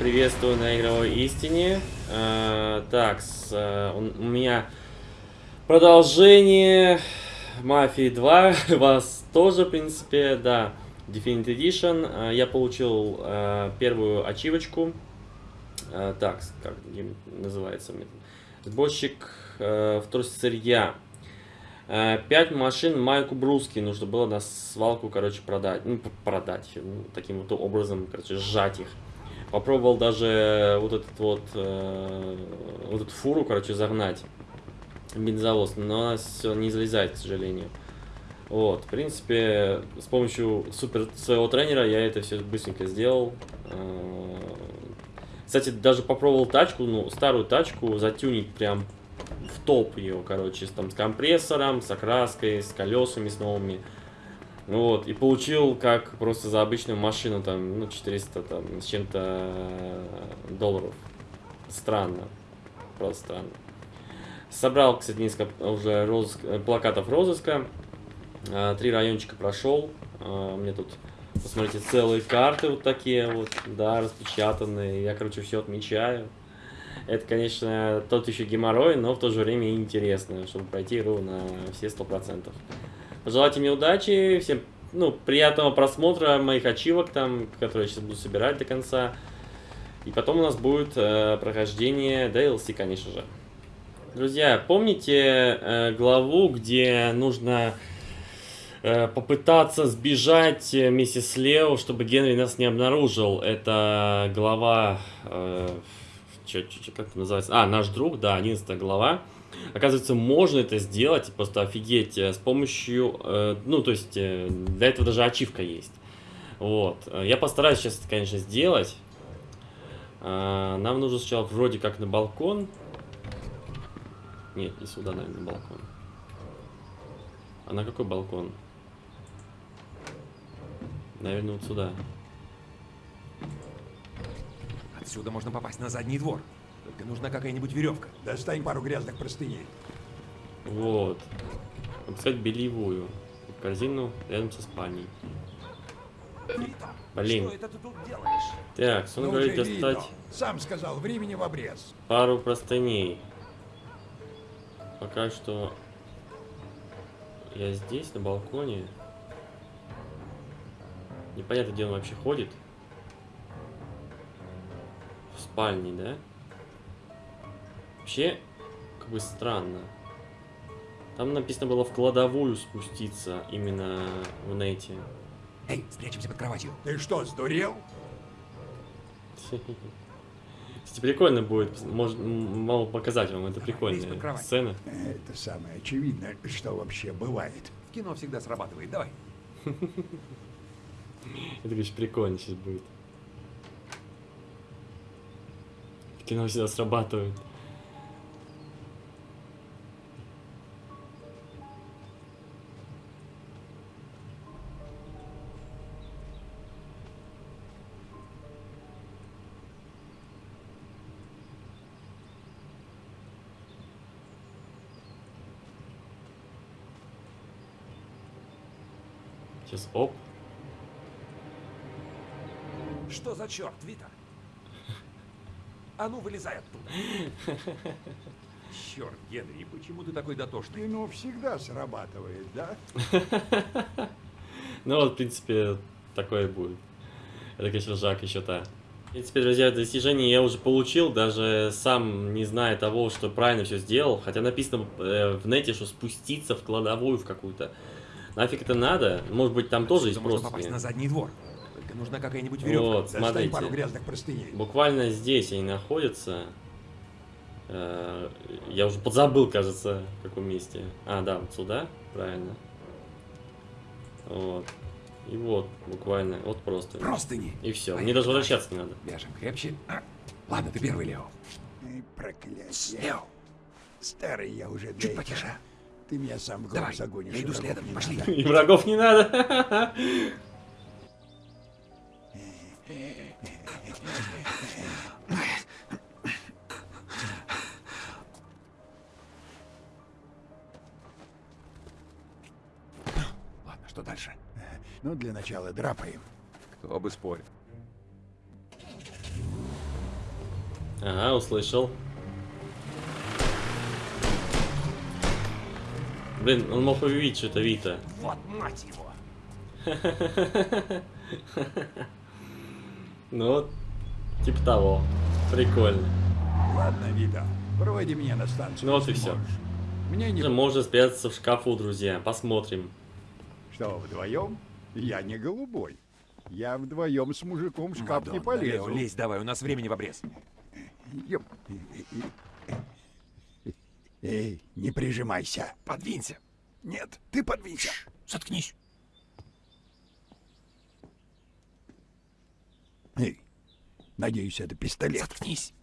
Приветствую на игровой истине. Э, так, с, э, у, у меня продолжение Мафии 2. Вас тоже, в принципе, да. Definitive Edition. Э, я получил э, первую ачивочку. Э, так, как называется? Сборщик э, вторсырья. Пять машин Майку Бруски нужно было на свалку, короче, продать. Ну, продать. Ну, таким вот образом, короче, сжать их. Попробовал даже вот этот вот, э, вот эту фуру, короче, загнать. Бензовоз, но она все не залезает, к сожалению. Вот, в принципе, с помощью супер своего тренера я это все быстренько сделал. Э, кстати, даже попробовал тачку, ну, старую тачку затюнить прям в топ ее, короче, с, там, с компрессором, с окраской, с колесами, с новыми. Вот, и получил как просто за обычную машину, там, ну, 400 там, с чем-то долларов. Странно. Просто странно. Собрал, кстати, несколько уже розыск, плакатов розыска. А, три райончика прошел. А, мне тут, посмотрите, целые карты вот такие вот, да, распечатанные. Я, короче, все отмечаю. Это, конечно, тот еще геморрой, но в то же время интересно, чтобы пройти на все сто процентов. Пожелайте мне удачи, всем ну, приятного просмотра моих ачивок, там, которые я сейчас буду собирать до конца. И потом у нас будет э, прохождение DLC, конечно же. Друзья, помните э, главу, где нужно э, попытаться сбежать миссис Лео, чтобы Генри нас не обнаружил? Это глава... Э, Че, че, как это называется? А, наш друг, да, 11 глава. Оказывается, можно это сделать, просто офигеть, э, с помощью, э, ну, то есть, э, для этого даже ачивка есть. Вот. Я постараюсь сейчас это, конечно, сделать. Э, нам нужно сначала вроде как на балкон. Нет, не сюда, наверное, на балкон. А на какой балкон? Наверное, вот сюда. Отсюда можно попасть на задний двор. Только нужна какая-нибудь веревка. Достань пару грязных простыней. Вот. Написать бельевую. Корзину рядом со спальней. Блин. Что это ты тут делаешь? Так, он Ну, говорит достать видно. Сам сказал, времени в обрез. пару простыней. Пока что я здесь, на балконе. Непонятно, где он вообще ходит. В спальне, да? Вообще, как бы странно. Там написано было в кладовую спуститься, именно в нете. Эй, спрячемся под кроватью. Ты что, сдурел? Кстати, прикольно будет, может, м, могу показать вам, это прикольная сцена. Это самое очевидное, что вообще бывает. В кино всегда срабатывает. Давай. Это, конечно, прикольно сейчас будет. В кино всегда срабатывает. Черт, Вита? А ну, вылезай оттуда. Черт, Генри, почему ты такой дотошный? Кино всегда срабатывает, да? Ну вот, в принципе, такое будет. Это, конечно, Жак еще та. В принципе, друзья, достижение я уже получил, даже сам не зная того, что правильно все сделал. Хотя написано э, в нете, что спуститься в кладовую в какую-то. Нафиг это надо? Может быть, там тоже есть можно попасть просто. на задний двор. Нужна какая-нибудь веревка. Вот, Достань смотрите. пару грязных простыней. Буквально здесь они находятся. Э, Я уже подзабыл, кажется, в каком месте. А, да, вот сюда, правильно. Вот. И вот, буквально, вот просто. Простыни. И все. Мне даже возвращаться не надо. Вяжем крепче. А, Ладно, ты первый, Лео. Эй, проклятие. Лео, Старый я уже чуть потише. Ты меня сам в Давай, загонишь. я иду следом, не пошли. И врагов не надо. Ладно, что дальше? Ну, для начала драпаем. Кто бы спорил. Ага, услышал. Блин, он мог увидеть что-то Вита. Вот мать его! Ну типа того. Прикольно. Ладно, Вита, проводи меня на станцию. Ну вот и можешь. Мне не... Можно спрятаться в шкафу, друзья. Посмотрим. Что, вдвоем? Я не голубой. Я вдвоем с мужиком в шкаф не Мадонна, Лео, полезу. лезь давай, у нас времени в обрез. Ёп. Эй, не прижимайся. Подвинься. Нет, ты подвинься. Заткнись. Эй, надеюсь, это пистолет. Заткнись.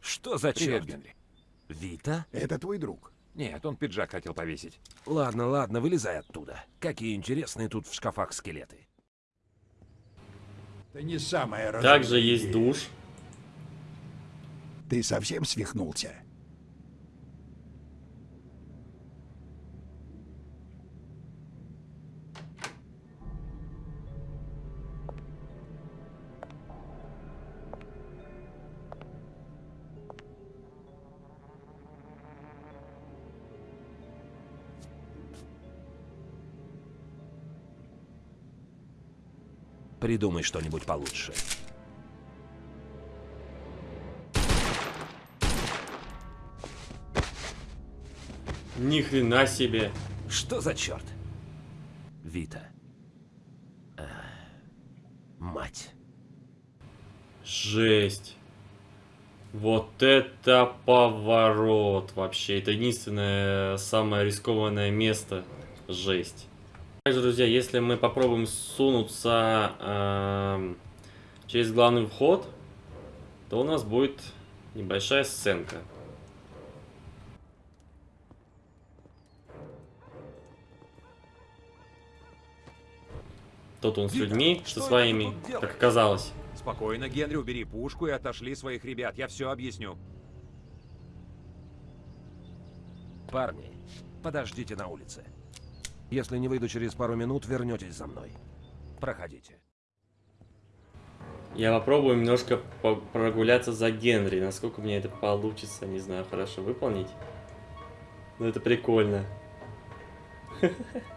Что за Привет, черт? Генри. Вита? Это твой друг. Нет, он пиджак хотел повесить. Ладно, ладно, вылезай оттуда. Какие интересные тут в шкафах скелеты. Это не самое разумное. Также есть душ. Ты совсем свихнулся? Придумай что-нибудь получше. Ни хрена себе. Что за черт? Вита. А, мать. Жесть. Вот это поворот вообще. Это единственное самое рискованное место. Жесть. Также, друзья, если мы попробуем сунуться эм, через главный вход, то у нас будет небольшая сценка. Тут он с людьми, что это своими, как оказалось. Спокойно, Генри, убери пушку и отошли своих ребят. Я все объясню. Парни, подождите на улице. Если не выйду через пару минут, вернетесь за мной. Проходите. Я попробую немножко по- прогуляться за Генри. Насколько мне это получится, не знаю, хорошо выполнить. Но это прикольно.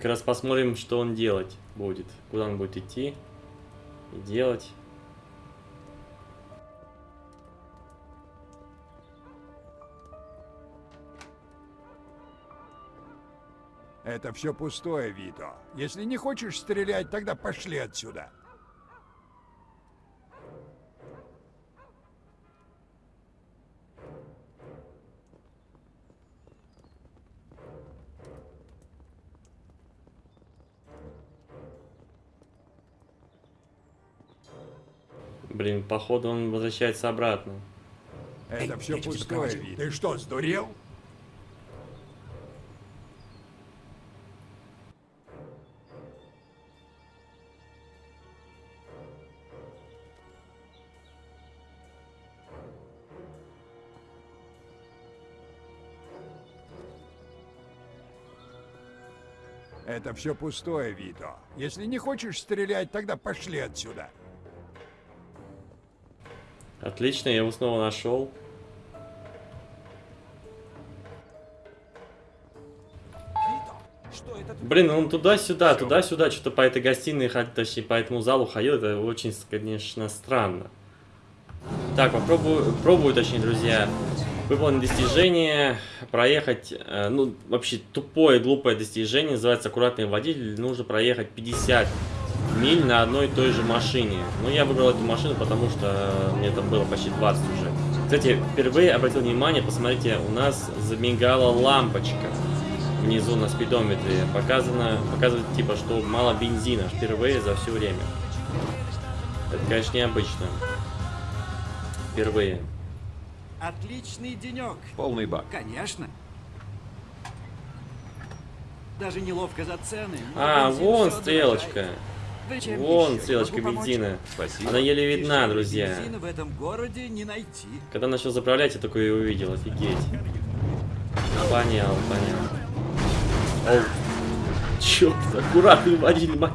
Как раз посмотрим, что он делать будет. Куда он будет идти и делать. Это все пустое, Вито. Если не хочешь стрелять, тогда пошли отсюда. Блин, походу он возвращается обратно. Это все пустое. Ты что, сдурел? Это все пустое, Вито. Если не хочешь стрелять, тогда пошли отсюда. Отлично, я его снова нашел. Блин, он туда-сюда, туда-сюда, что-то по этой гостиной, точнее, по этому залу ходил, это очень, конечно, странно. Так, попробую, пробую, точнее, друзья, выполнить достижение, проехать, э, ну, вообще тупое, глупое достижение, называется аккуратный водитель, нужно проехать 50 миль на одной и той же машине. Ну, я выбрал эту машину, потому что мне там было почти 20 уже. Кстати, впервые обратил внимание, посмотрите, у нас замигала лампочка внизу на спидометре. Показано, показывает типа, что мало бензина впервые за все время. Это, конечно, необычно. Впервые. Отличный денек. Полный бак. Конечно. Даже неловко за цены. но А, вон стрелочка. дорожает. Вон стрелочка бензина. Спасибо. Она еле видна, друзья. в этом городе не найти. Когда начал заправлять, я такое и увидел, офигеть. А, понял, понял. Оу. Черт, аккуратный водитель, мать,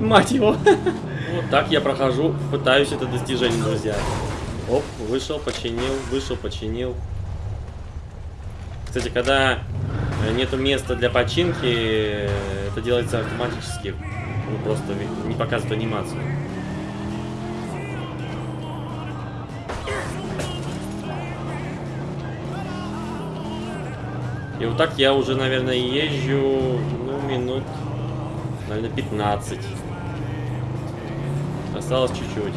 мать его. Вот так я прохожу, пытаюсь это достижение, друзья. Оп, вышел, починил, вышел, починил. Кстати, когда э, нету места для починки, э, это делается автоматически. Ну, просто не показывает анимацию. И вот так я уже, наверное, езжу, ну, минут, наверное, 15. Осталось чуть-чуть.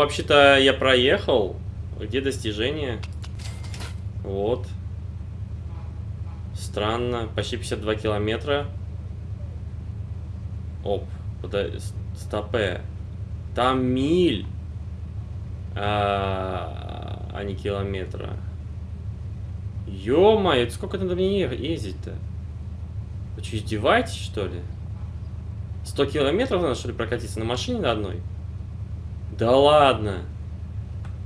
Вообще-то я проехал. Где достижение? Вот. Странно. Почти 52 километра. Оп. Пода... с- Стопе. Там миль. А, а не километра. Ё-моё, сколько надо мне ездить-то? Вы что, издеваетесь, что ли? 100 километров надо, что ли, прокатиться на машине на одной? Да ладно.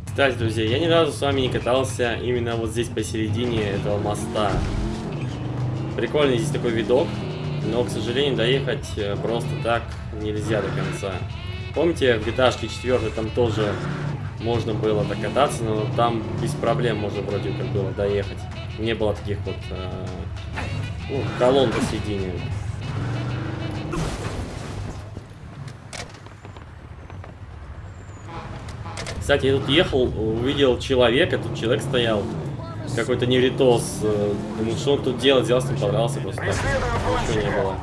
Кстати, друзья, я ни разу с вами не катался именно вот здесь посередине этого моста. Прикольный здесь такой видок, но, к сожалению, доехать э, просто так нельзя до конца. Помните, в GTA 4 там тоже можно было так кататься, но там без проблем можно вроде как было доехать. Не было таких вот э, ну, колонн посередине. Кстати, я тут ехал, увидел человека, тут человек стоял, какой-то невритос. э, Думаю, что он тут делает, взял с ним подрался просто так. Ничего не было.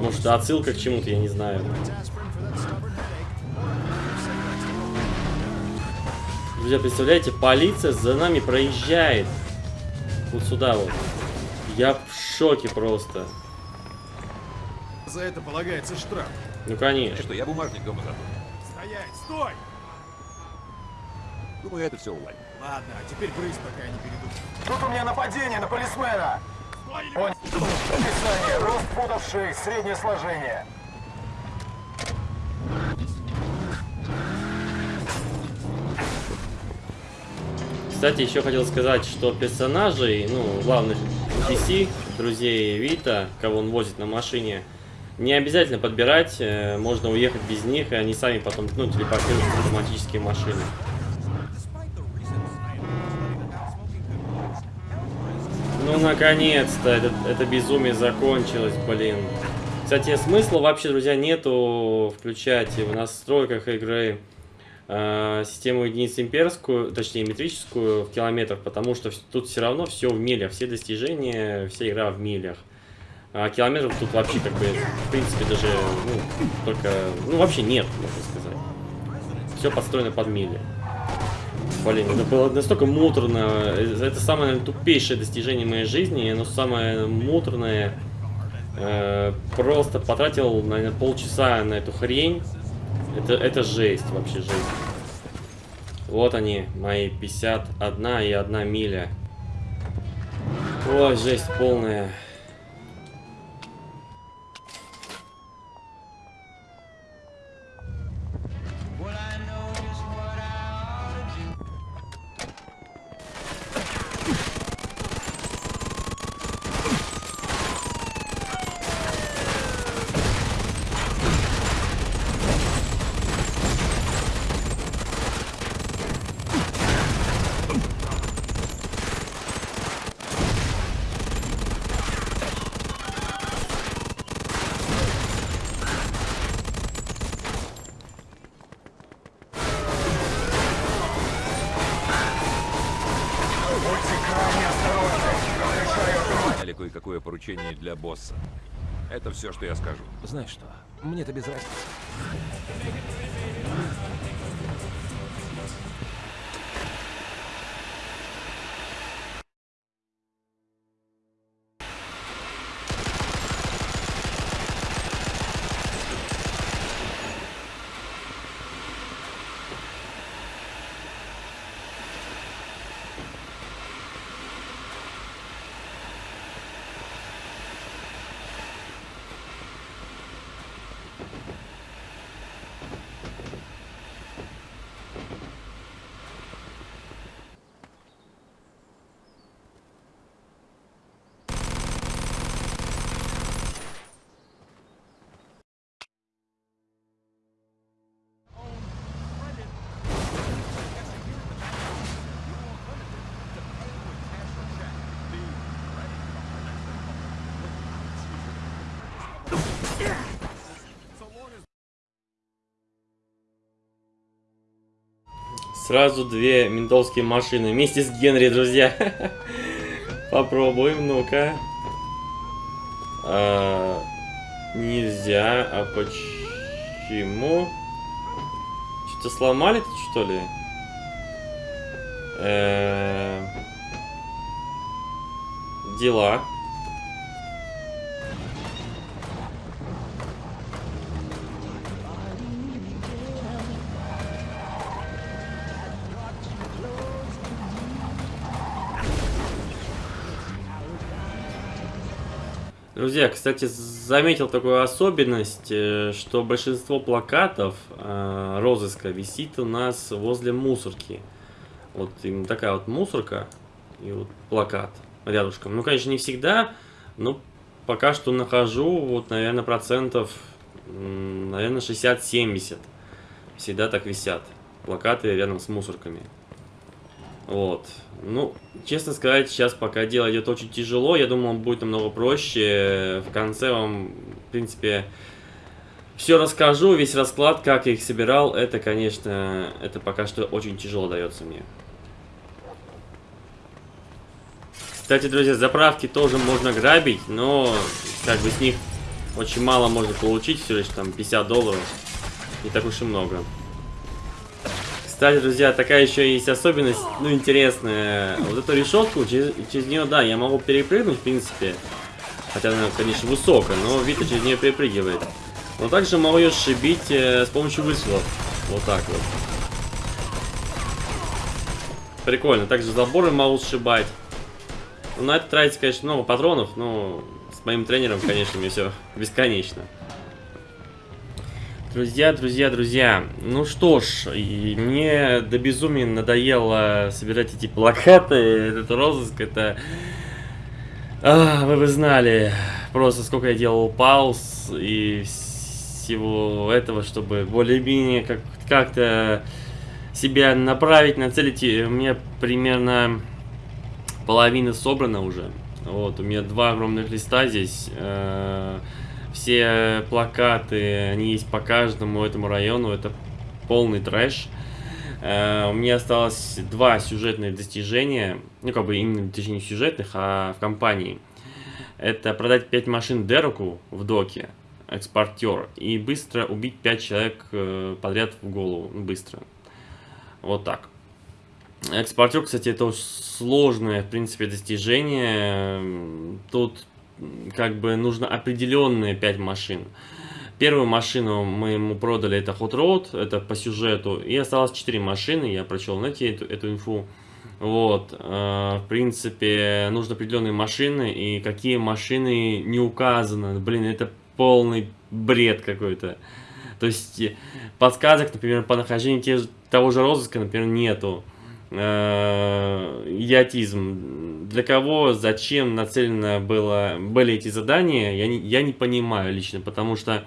Может, отсылка к чему-то, я не знаю. Друзья, представляете, полиция за нами проезжает. Вот сюда вот. Я в шоке просто. За это полагается штраф. Ну, конечно. Что, я бумажник дома забыл. Стоять, стой! Думаю, это все уладим. Ладно, а теперь брысь, пока я не перейду. Тут у меня нападение на полисмена. Он... Описание. Рост футов 6, среднее сложение. Кстати, еще хотел сказать, что персонажей, ну, главных NPC, друзей Вита, кого он возит на машине, не обязательно подбирать, э, можно уехать без них, и они сами потом, ну, телепортируются в автоматические машины. Ну, наконец-то, это, это безумие закончилось, блин. Кстати, смысла вообще, друзья, нету включать в настройках игры э, систему единиц имперскую, точнее метрическую в километрах, потому что тут все равно все в милях, все достижения, вся игра в милях. А километров тут вообще как бы, в принципе, даже, ну, только, ну, вообще нет, можно сказать. Все подстроено под мили. Блин, это было настолько муторно. Это самое наверное, тупейшее достижение моей жизни, оно самое муторное. Э, просто потратил, наверное, полчаса на эту хрень. Это, это жесть, вообще жесть. Вот они, мои 51 и 1 миля. Ой, жесть полная. Приключений для босса. Это все, что я скажу. Знаешь что, мне-то без разницы. Сразу две ментовские машины вместе с Генри, друзья. Попробуем, ну-ка. А, нельзя, а почему? Что-то сломали тут, что ли? Э, Дела. Друзья, кстати, заметил такую особенность, э, что большинство плакатов э, розыска висит у нас возле мусорки. Вот именно такая вот мусорка и вот плакат рядышком. Ну, конечно, не всегда, но пока что нахожу, вот, наверное, процентов, наверное, 60-70. Всегда так висят плакаты рядом с мусорками. Вот. Ну, честно сказать, сейчас пока дело идет очень тяжело. Я думал, будет намного проще. В конце вам, в принципе, все расскажу. Весь расклад, как я их собирал, это, конечно, это пока что очень тяжело дается мне. Кстати, друзья, заправки тоже можно грабить, но как бы с них очень мало можно получить, всего лишь там 50 долларов. Не так уж и много. Кстати, друзья, такая еще есть особенность, ну, интересная. Вот эту решетку, через, через нее, да, я могу перепрыгнуть, в принципе. Хотя она, конечно, высокая, но Вита через нее перепрыгивает. Но также могу ее сшибить э, с помощью выстрелов. Вот так вот. Прикольно. Также заборы могу сшибать. Ну, на это тратится, конечно, много патронов, но с моим тренером, конечно, мне все бесконечно. Друзья, друзья, друзья, ну что ж, мне до безумия надоело собирать эти плакаты, этот розыск, это... А, вы бы знали, просто сколько я делал пауз и всего этого, чтобы более-менее как- как-то себя направить, нацелить, у меня примерно половина собрана уже. Вот, у меня два огромных листа здесь. э, все плакаты, они есть по каждому этому району. Это полный трэш. Э, у меня осталось два сюжетных достижения. Ну, как бы именно достижения сюжетных, а в компании. Это продать 5 машин Дереку в доке, экспортер, и быстро убить 5 человек э, подряд в голову. Ну, Быстро. Вот так. Экспортер, кстати, это сложное, в принципе, достижение. Тут как бы нужно определенные 5 машин. Первую машину мы ему продали, это Hot Road, это по сюжету. И осталось 4 машины, я прочел на эту, эту инфу. Вот, э, в принципе, нужны определенные машины, и какие машины не указаны. Блин, это полный бред какой-то. То есть, подсказок, например, по нахождению те же- того же розыска, например, нету. Э, идиотизм. Для кого, зачем нацелено было, были эти задания, я не, я не понимаю лично, потому что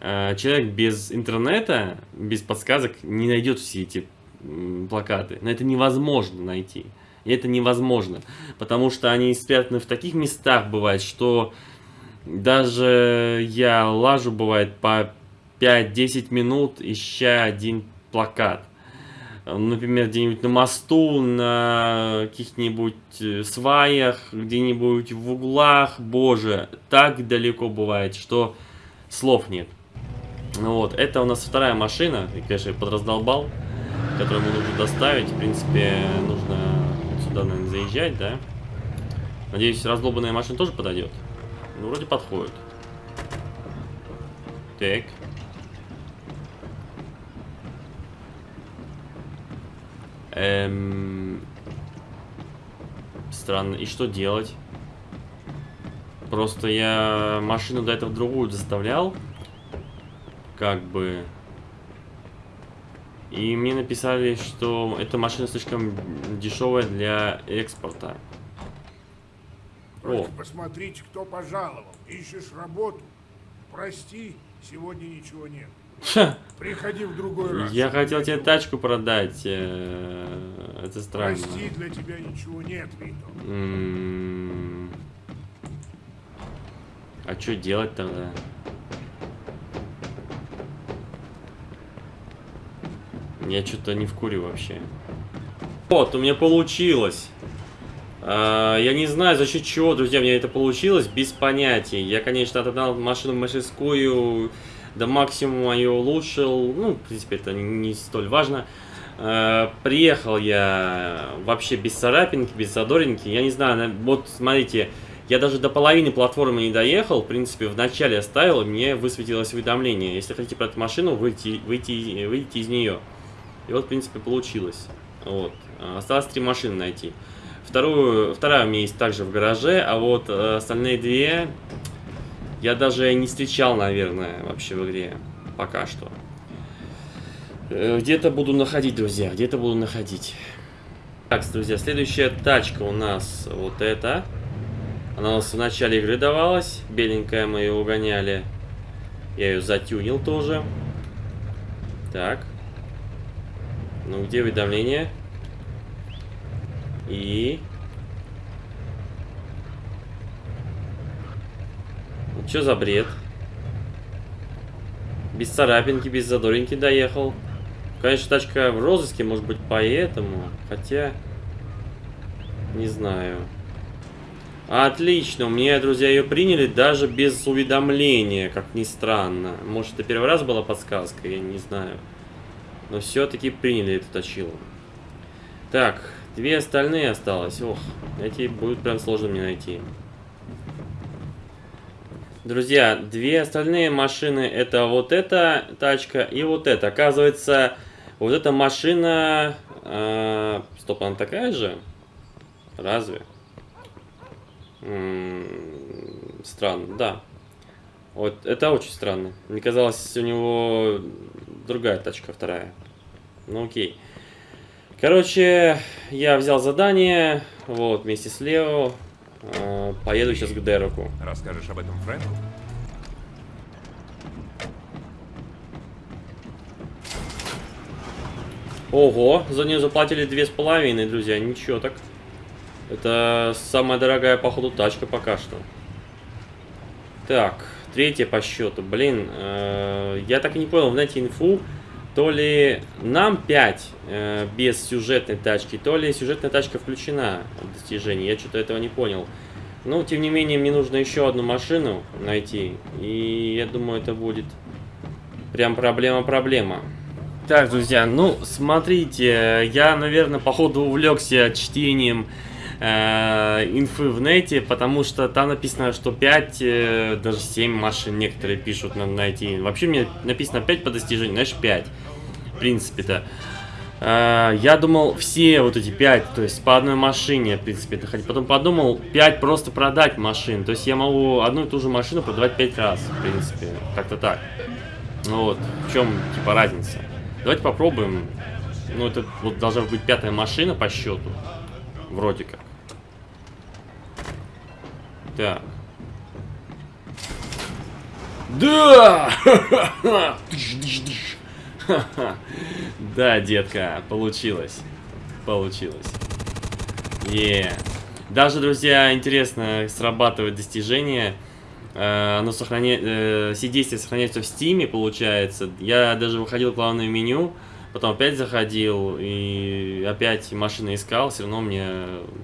э, человек без интернета, без подсказок не найдет все эти плакаты. Но это невозможно найти. И это невозможно, потому что они спрятаны в таких местах, бывает, что даже я лажу, бывает, по 5-10 минут, ища один плакат. Э, например, где-нибудь на мосту, на каких-нибудь э, сваях, где-нибудь в углах, боже, так далеко бывает, что слов нет. Ну вот, это у нас вторая машина, и, конечно, подраздолбал, которую мы нужно доставить, в принципе, нужно вот сюда, наверное, заезжать, да? Надеюсь, раздолбанная машина тоже подойдет. Ну, вроде подходит. Так. Эм... Странно. И что делать? Просто я машину до этого другую заставлял. Как бы... И мне написали, что эта машина слишком дешевая для экспорта. О, посмотрите, кто пожаловал. Ищешь работу? Прости, сегодня ничего нет. Ха, Приходи в другой раз. я хотел тебе тачку продать. э, Это странно. Прости, для тебя ничего нет, Вито. А что делать тогда? Я что-то не в куре вообще. Вот, у меня получилось. А, я не знаю, за счет чего, друзья, у меня это получилось, без понятия. Я, конечно, отогнал машину в мастерскую, до максимума ее улучшил. Ну, в принципе, это не столь важно. Э, Приехал я вообще без царапинки, без задоринки. Я не знаю, на- вот смотрите, я даже до половины платформы не доехал. В принципе, вначале оставил, и мне высветилось уведомление. Если хотите про эту машину, выйти, выйти, выйти из нее. И вот, в принципе, получилось. Вот. Осталось три машины найти. Вторую, вторая у меня есть также в гараже, а вот э, остальные две я даже не встречал, наверное, вообще в игре. Пока что. Э, Где-то буду находить, друзья, где-то буду находить. Так, друзья, следующая тачка у нас вот эта. Она у нас в начале игры давалась. Беленькая мы ее угоняли. Я ее затюнил тоже. Так. Ну, где уведомление? И... Что за бред? Без царапинки, без задоринки доехал. Конечно, тачка в розыске, может быть, поэтому. Хотя... Не знаю. Отлично, у меня, друзья, ее приняли даже без уведомления, как ни странно. Может, это первый раз была подсказка, я не знаю. Но все-таки приняли эту точилу. Так, две остальные осталось. Ох, эти будут прям сложно мне найти. Друзья, две остальные машины это вот эта тачка и вот эта. Оказывается, вот эта машина... э, стоп, она такая же? Разве? М, Странно, да. Вот это очень странно. Мне казалось, у него другая тачка, вторая. Ну окей. Короче, я взял задание, вот, вместе с Лео. Э, Поеду сейчас к Дереку. Расскажешь об этом Фрэнку? Ого, за нее заплатили две с половиной, друзья, ничего так. Это самая дорогая, походу, тачка пока что. Так, третья по счету. Блин, э, я так и не понял, знаете, инфу. То ли нам 5 э, без сюжетной тачки, то ли сюжетная тачка включена в достижении. Я что-то этого не понял. Ну, тем не менее, мне нужно еще одну машину найти. И я думаю, это будет прям проблема-проблема. Так, друзья, ну, смотрите, я, наверное, походу увлекся чтением инфы в нете, потому что там написано, что 5, э, даже 7 машин некоторые пишут, надо найти. Вообще мне написано 5 по достижению, знаешь, 5, в принципе-то. Э, я думал, все вот эти 5, то есть по одной машине, в принципе, это хоть. Потом подумал, 5 просто продать машин, то есть я могу одну и ту же машину продавать 5 раз, в принципе, как-то так. Ну вот, в чем, типа, разница? Давайте попробуем. Ну, это вот должна быть пятая машина по счету. Вроде как. Так. Да! Да, детка, получилось. Получилось. Е. Даже, друзья, интересно, срабатывает достижение. Э, Оно сохраняет, все действия сохраняются в стиме, получается. Я даже выходил в главное меню, потом опять заходил и опять машины искал, все равно мне,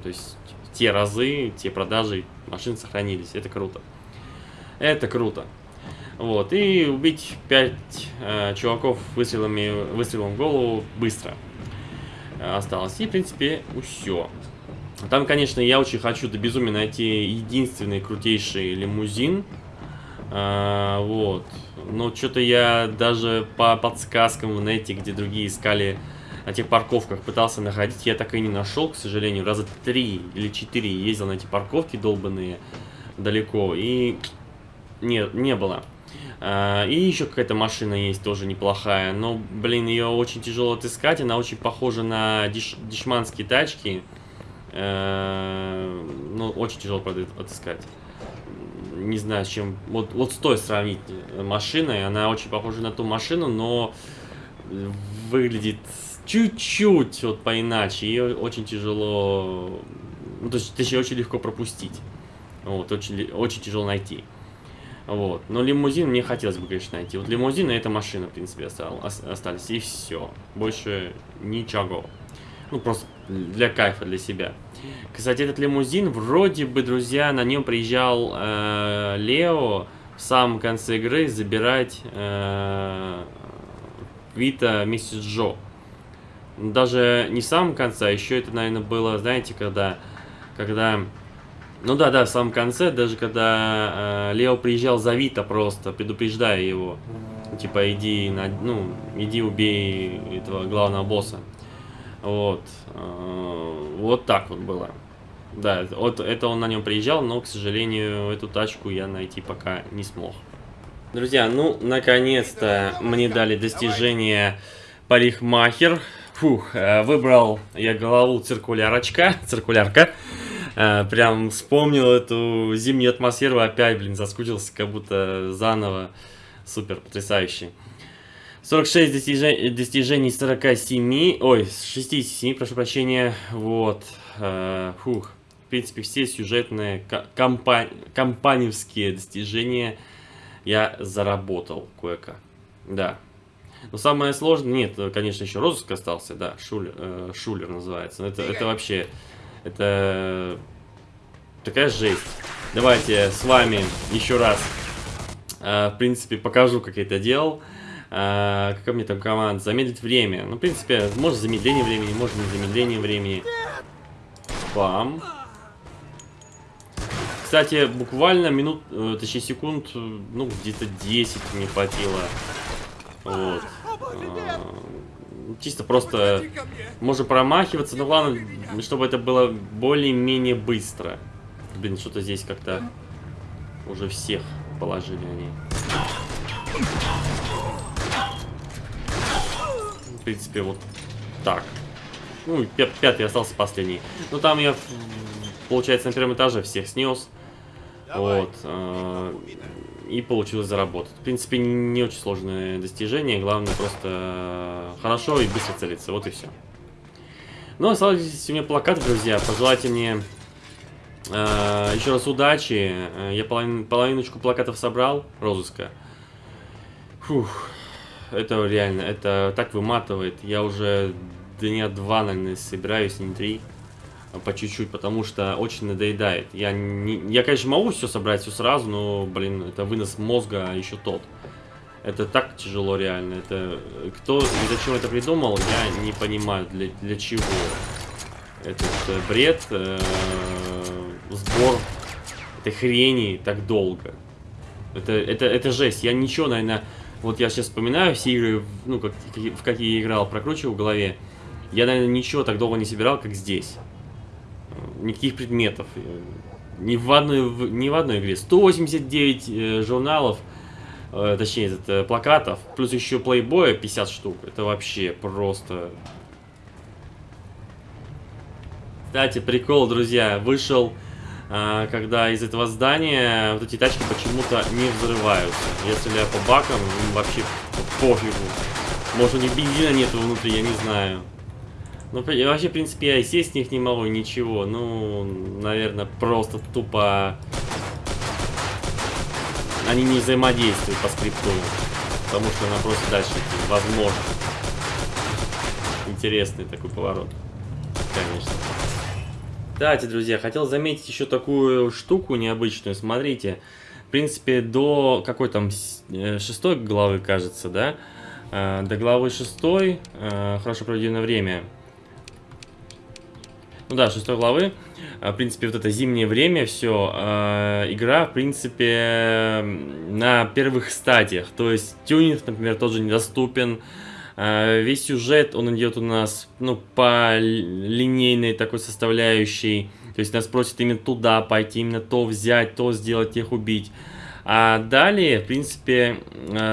то есть те разы, те продажи машин сохранились. Это круто. Это круто. Вот, и убить 5 э, чуваков выстрелами, выстрелом в голову быстро э, осталось. И, в принципе, все. Там, конечно, я очень хочу до безумия найти единственный крутейший лимузин. А, вот. Но что-то я даже по подсказкам в нете, где другие искали на тех парковках, пытался находить, я так и не нашел, к сожалению. Раза три или четыре ездил на эти парковки долбанные далеко, и нет, не было. А, и еще какая-то машина есть, тоже неплохая. Но, блин, ее очень тяжело отыскать. Она очень похожа на деш дешманские тачки. Ну, очень тяжело, правда, отыскать. Не знаю, с чем... Вот, вот с той сравнить машиной. Она очень похожа на ту машину, но выглядит чуть-чуть вот поиначе. Ее очень тяжело... Ну, то есть, точнее, очень легко пропустить. Вот, очень, очень тяжело найти. Вот. Но лимузин мне хотелось бы, конечно, найти. Вот лимузин и эта машина, в принципе, остались. И все. Больше ничего. Ну, просто для кайфа, для себя. Кстати, этот лимузин, вроде бы, друзья, на нем приезжал э, Лео в самом конце игры забирать э, Вита вместе с Джо. Даже не в самом конце, а еще это, наверное, было, знаете, когда... Когда ну да, да, в самом конце, даже когда э, Лео приезжал за Вита просто, предупреждая его. Типа, иди, на, ну, иди убей этого главного босса. Вот. Э, вот так вот было. Да, вот это он на нем приезжал, но, к сожалению, эту тачку я найти пока не смог. Друзья, ну, наконец-то мне дали достижение парикмахер. Фух, э, выбрал я голову циркулярочка, циркулярка. Э, прям вспомнил эту зимнюю атмосферу опять, блин, заскучился, как будто заново. Супер, потрясающий. 46 достижений, достижений 47, ой, 67, прошу прощения, вот, э, фух, в принципе, все сюжетные, компа компаневские достижения я заработал кое-как, да. Но самое сложное, нет, конечно, еще розыск остался, да, Шулер, э, Шулер называется, это, это вообще это такая жесть. Давайте с вами еще раз, э, в принципе, покажу, как я это делал. Э, какая мне там команда? Замедлить время. Ну, в принципе, может замедление времени, может не замедление времени. Бам. Кстати, буквально минут, э, точнее секунд, ну, где-то 10 не хватило. Вот. Э, чисто просто можно промахиваться, но главное, чтобы это было более-менее быстро. Блин, что-то здесь как-то уже всех положили они. В принципе, вот так. Ну, пятый остался последний. Ну, там я, получается, на первом этаже всех снес. Вот. Э, и получилось заработать. В принципе, не очень сложное достижение. Главное просто э, хорошо и быстро целиться. Вот и все. Ну, оставайтесь у меня плакат, друзья. Пожелайте мне э, еще раз удачи. Э, я половин, половиночку плакатов собрал. Розыска. Фух. Это реально, это так выматывает. Я уже дня два, наверное, собираюсь, не три по чуть-чуть, потому что очень надоедает. Я, не, я, конечно, могу все собрать все сразу, но, блин, это вынос мозга еще тот. Это так тяжело реально. Это кто и зачем это придумал, я не понимаю, для, для чего. Этот э, бред, э, сбор этой хрени так долго. Это, это, это жесть. Я ничего, наверное, вот я сейчас вспоминаю все игры, ну, как, в какие я играл, прокручивал в голове. Я, наверное, ничего так долго не собирал, как здесь никаких предметов. Ни в одной, ни в одной игре. 189 э, журналов, э, точнее, это, э, плакатов, плюс еще плейбоя 50 штук. Это вообще просто... Кстати, прикол, друзья, вышел, э, когда из этого здания вот эти тачки почему-то не взрываются. Я стреляю по бакам, вообще пофигу. Может у них бензина нету внутри, я не знаю. Ну, вообще, в принципе, я сесть с них не могу, ничего. Ну, наверное, просто тупо... Они не взаимодействуют по скрипту. Потому что она просто дальше идти. Возможно. интересный такой поворот. Конечно. Кстати, друзья, хотел заметить еще такую штуку необычную. Смотрите, в принципе, до какой там э, шестой главы, кажется, да? Э, до главы шестой, э, хорошо проведенное время. Ну да, шестой главы. В принципе, вот это зимнее время, все. Игра, в принципе, на первых стадиях. То есть тюнинг, например, тоже недоступен. А, весь сюжет, он идет у нас, ну, по линейной такой составляющей. То есть нас просят именно туда пойти, именно то взять, то сделать, тех убить. А далее, в принципе,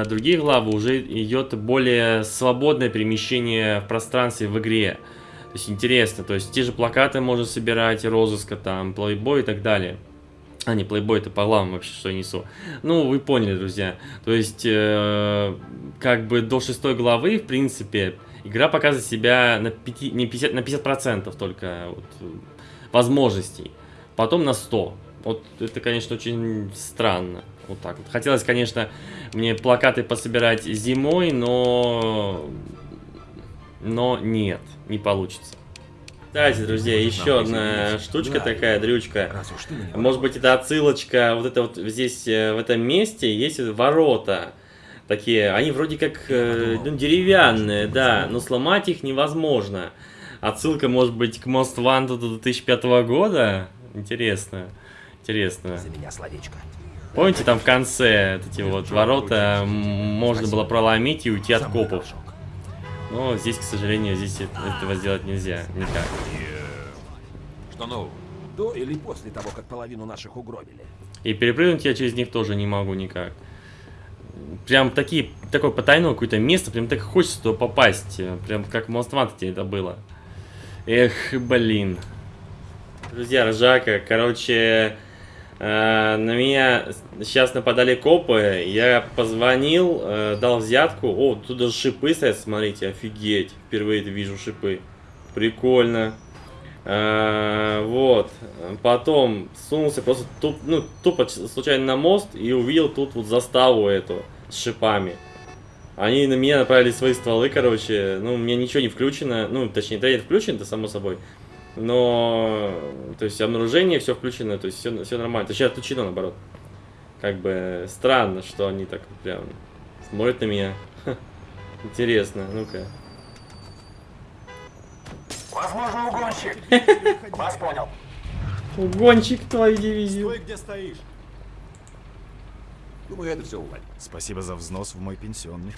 другие главы уже идет более свободное перемещение в пространстве в игре. То есть интересно, то есть те же плакаты можно собирать, розыска там, плейбой и так далее. А, не, плейбой это по главам вообще, что я несу. Ну, вы поняли, друзья. То есть, э, как бы до шестой главы, в принципе, игра показывает себя на, 5, не 50, на 50% только вот, возможностей. Потом на 100. Вот это, конечно, очень странно. Вот так вот. Хотелось, конечно, мне плакаты пособирать зимой, но... Но нет, не получится. Кстати, друзья, еще одна штучка такая, дрючка. Может быть, это отсылочка, вот это вот здесь, э, в этом месте, есть ворота. Такие, они вроде как э, ну, деревянные, да, но сломать их невозможно. Отсылка, может быть, к Most Wanted 2005 года? Интересно, интересно. За меня словечко. Помните, там в конце эти вот ворота можно было проломить и уйти от копов? Но здесь, к сожалению, здесь этого сделать нельзя. Никак. Что нового? До или после того, как половину наших угробили? И перепрыгнуть я через них тоже не могу никак. Прям такие, такое потайное какое-то место, прям так хочется туда попасть. Прям как в Most это было. Эх, блин. Друзья, ржака, короче, э, на меня сейчас нападали копы, я позвонил, э, дал взятку. О, тут даже шипы стоят, смотрите, офигеть. Впервые вижу шипы. Прикольно. Э, вот. Потом сунулся просто туп, ну, тупо случайно на мост и увидел тут вот заставу эту с шипами. Они на меня направили свои стволы, короче. Ну, у меня ничего не включено. Ну, точнее, трейдер включен, это само собой. Но, то есть, обнаружение все включено, то есть, все, все нормально. Точнее, отключено, наоборот. Как бы странно, что они так прям смотрят на меня. Интересно, ну-ка. Возможно, угонщик. Вас понял. Угонщик твою дивизию. Стой, где стоишь. Думаю, это все уладит. Спасибо за взнос в мой пенсионный.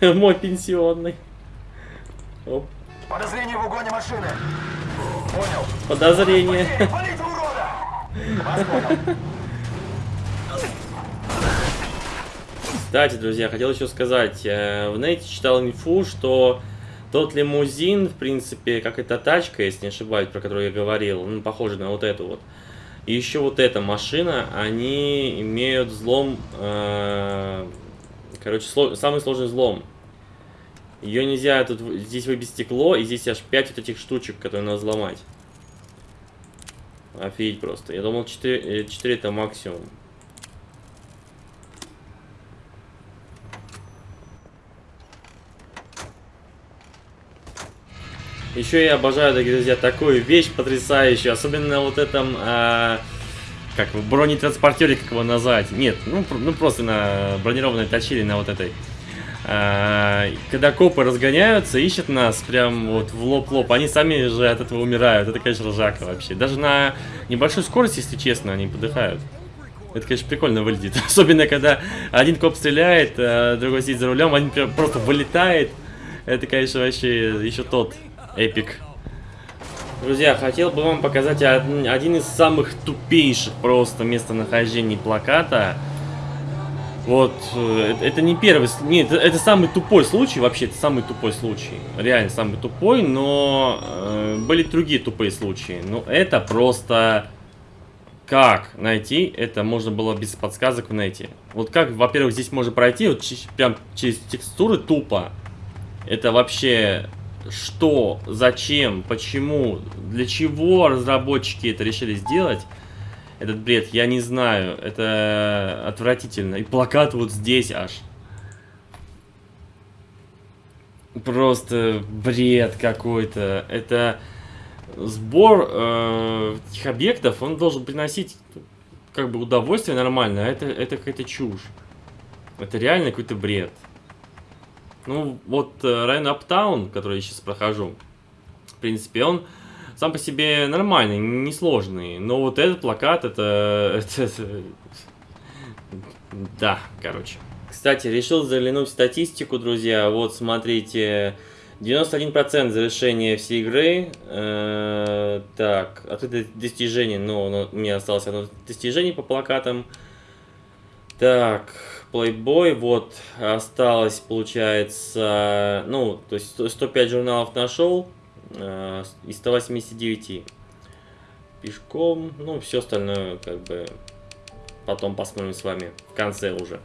Мой пенсионный. Оп. Подозрение в угоне машины. Понял. Подозрение. Валите, урода! Вас понял. Кстати, друзья, хотел еще сказать, э, в нете читал инфу, что тот лимузин, в принципе, как эта тачка, если не ошибаюсь, про которую я говорил, ну, похоже на вот эту вот, и еще вот эта машина, они имеют взлом, э, короче, сло, самый сложный взлом. Ее нельзя, тут здесь выбить стекло, и здесь аж 5 вот этих штучек, которые надо взломать. Офигеть просто. Я думал 4, 4 это максимум. Еще я обожаю, друзья, такую вещь потрясающую, особенно на вот этом, а, как бронетранспортере, как его назвать. Нет, ну, ну просто на бронированной точили на вот этой. А, когда копы разгоняются, ищут нас прям вот в лоб-лоб, они сами же от этого умирают. Это, конечно, ржака вообще. Даже на небольшой скорости, если честно, они подыхают. Это, конечно, прикольно выглядит. Особенно, когда один коп стреляет, а другой сидит за рулем, один просто вылетает. Это, конечно, вообще еще тот эпик. Друзья, хотел бы вам показать один из самых тупейших просто местонахождений плаката. Вот, э, это не первый, нет, это самый тупой случай, вообще, это самый тупой случай. Реально самый тупой, но э, были другие тупые случаи. Но это просто... Как найти? Это можно было без подсказок найти. Вот как, во-первых, здесь можно пройти, вот прям через текстуры тупо. Это вообще что, зачем, почему, для чего разработчики это решили сделать, этот бред, я не знаю, это отвратительно. И плакат вот здесь аж. Просто бред какой-то. Это сбор э, этих объектов, он должен приносить как бы удовольствие нормально, а это, это какая-то чушь. Это реально какой-то бред. Ну, вот э, район Аптаун, который я сейчас прохожу, в принципе, он сам по себе нормальный, несложный. Но вот этот плакат, это... да, короче. Кстати, решил заглянуть в статистику, друзья. Вот, смотрите, 91% завершения всей игры. Э, так, открытое достижение. Ну, ну, у меня осталось одно достижение по плакатам. Так, Playboy, вот, осталось, получается, ну, то есть 105 журналов нашел э, из 189. Пешком, ну, все остальное, как бы, потом посмотрим с вами в конце уже.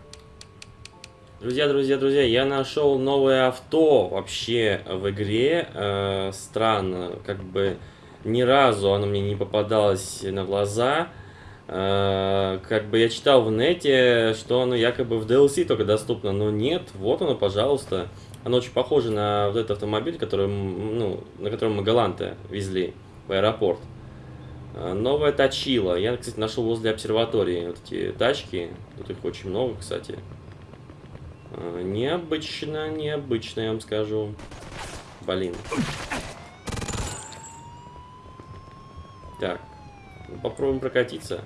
Друзья, друзья, друзья, я нашел новое авто вообще в игре. Э, странно, как бы ни разу оно мне не попадалось на глаза. Э, как бы я читал в нете, что оно якобы в DLC только доступно, но нет, вот оно, пожалуйста. Оно очень похоже на вот этот автомобиль, который, ну, на котором мы Галанты везли в аэропорт. Э, новая точила. Я, кстати, нашел возле обсерватории вот эти тачки. Тут их очень много, кстати. Э, необычно, необычно, я вам скажу. Блин. Так. Попробуем прокатиться.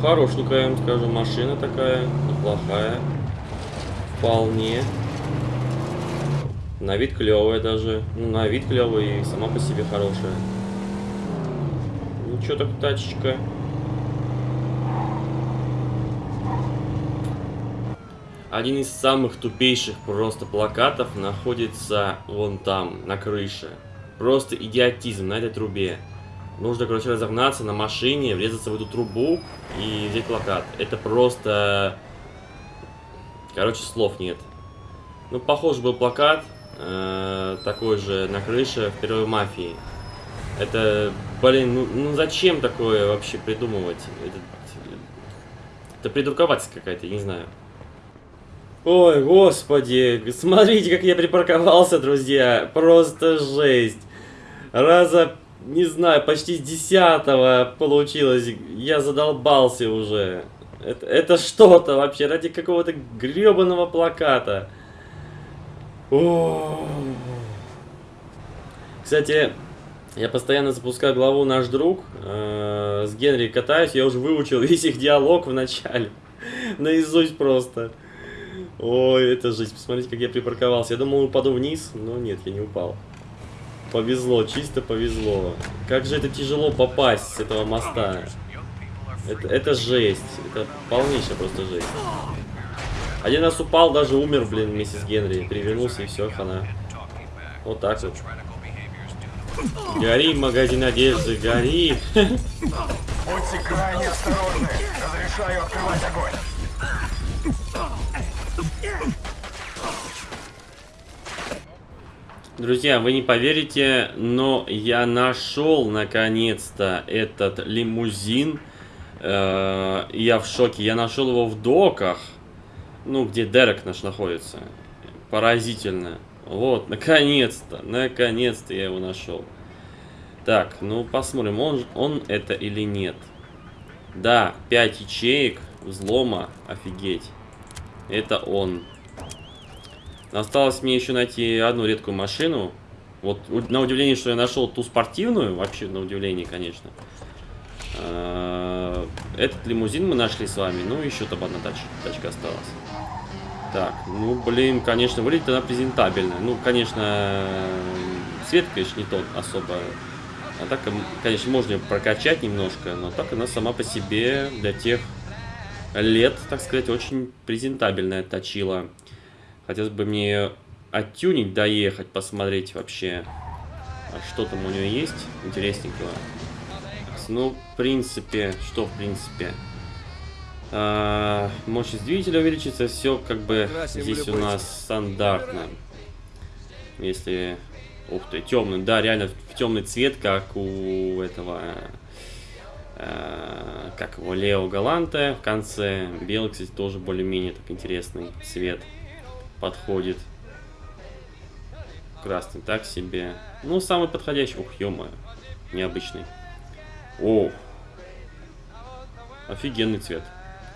Хорошенькая, я скажу, машина такая, неплохая. Вполне. На вид клевая даже. Ну, на вид клевая и сама по себе хорошая. Ничего так тачечка. Один из самых тупейших просто плакатов находится вон там, на крыше. Просто идиотизм на этой трубе. Нужно, короче, разогнаться на машине, врезаться в эту трубу и взять плакат. Это просто... Короче, слов нет. Ну, похож был плакат, э, такой же на крыше в первой мафии. Это, блин, ну, ну зачем такое вообще придумывать? Это, это придурковаться какая-то, не знаю. Ой, господи, смотрите, как я припарковался, друзья. Просто жесть. Раза, не знаю, почти с десятого получилось. Я задолбался уже. Это, это что-то вообще ради какого-то гребаного плаката. О Кстати, я постоянно запускаю главу «Наш друг». Э -э с Генри катаюсь, я уже выучил весь их диалог в начале. Наизусть просто. Ой, это жизнь. Посмотрите, как я припарковался. Я думал, упаду вниз, но нет, я не упал. Повезло, чисто повезло. Как же это тяжело попасть с этого моста. Это, это жесть. Это полнейшая просто жесть. Один раз упал, даже умер, блин, вместе с Генри. Перевернулся и все, хана. Вот так вот. Гори, магазин одежды, гори. Будьте крайне осторожны. Разрешаю открывать огонь. Друзья, вы не поверите, но я нашел наконец-то этот лимузин. Э, я в шоке. Я нашел его в доках. Ну, где Дерек наш находится. Поразительно. Вот, наконец-то, наконец-то я его нашел. Так, ну посмотрим, он, он это или нет. Да, 5 ячеек взлома, офигеть. Это он. Осталось мне еще найти одну редкую машину. Вот на удивление, что я нашел ту спортивную, вообще на удивление, конечно. А, этот лимузин мы нашли с вами, ну еще там одна тач, тачка осталась. Так, ну блин, конечно, выглядит она презентабельно. Ну, конечно, цвет, конечно, не тот особо. А так, конечно, можно прокачать немножко, но так она сама по себе для тех лет, так сказать, очень презентабельная точила. Хотелось бы мне оттюнить, доехать, посмотреть вообще, а что там у нее есть интересненького. Ну, в принципе, что в принципе? А, мощность двигателя увеличится, все как бы здесь у нас стандартно. Если Ух ты, темный, да, реально темный цвет, как у этого, э, как его, Лео Галанте в конце. Белый, кстати, тоже более-менее так интересный цвет подходит. Красный так себе. Ну, самый подходящий. Ух, ё необычный. О, офигенный цвет.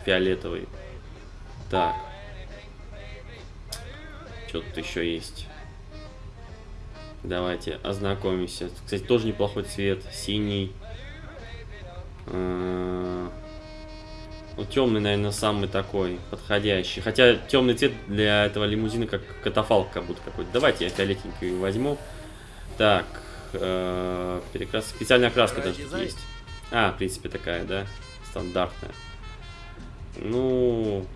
Фиолетовый. Так. Что тут еще есть? Давайте ознакомимся. Кстати, тоже неплохой цвет. Синий. Э, ну, темный, наверное, самый такой подходящий. Хотя темный цвет для этого лимузина как катафалк как будто какой-то. Давайте я фиолетенький возьму. Так. Э, перекрас... Специальная окраска даже тут есть. А, в принципе, такая, да? Стандартная. Ну...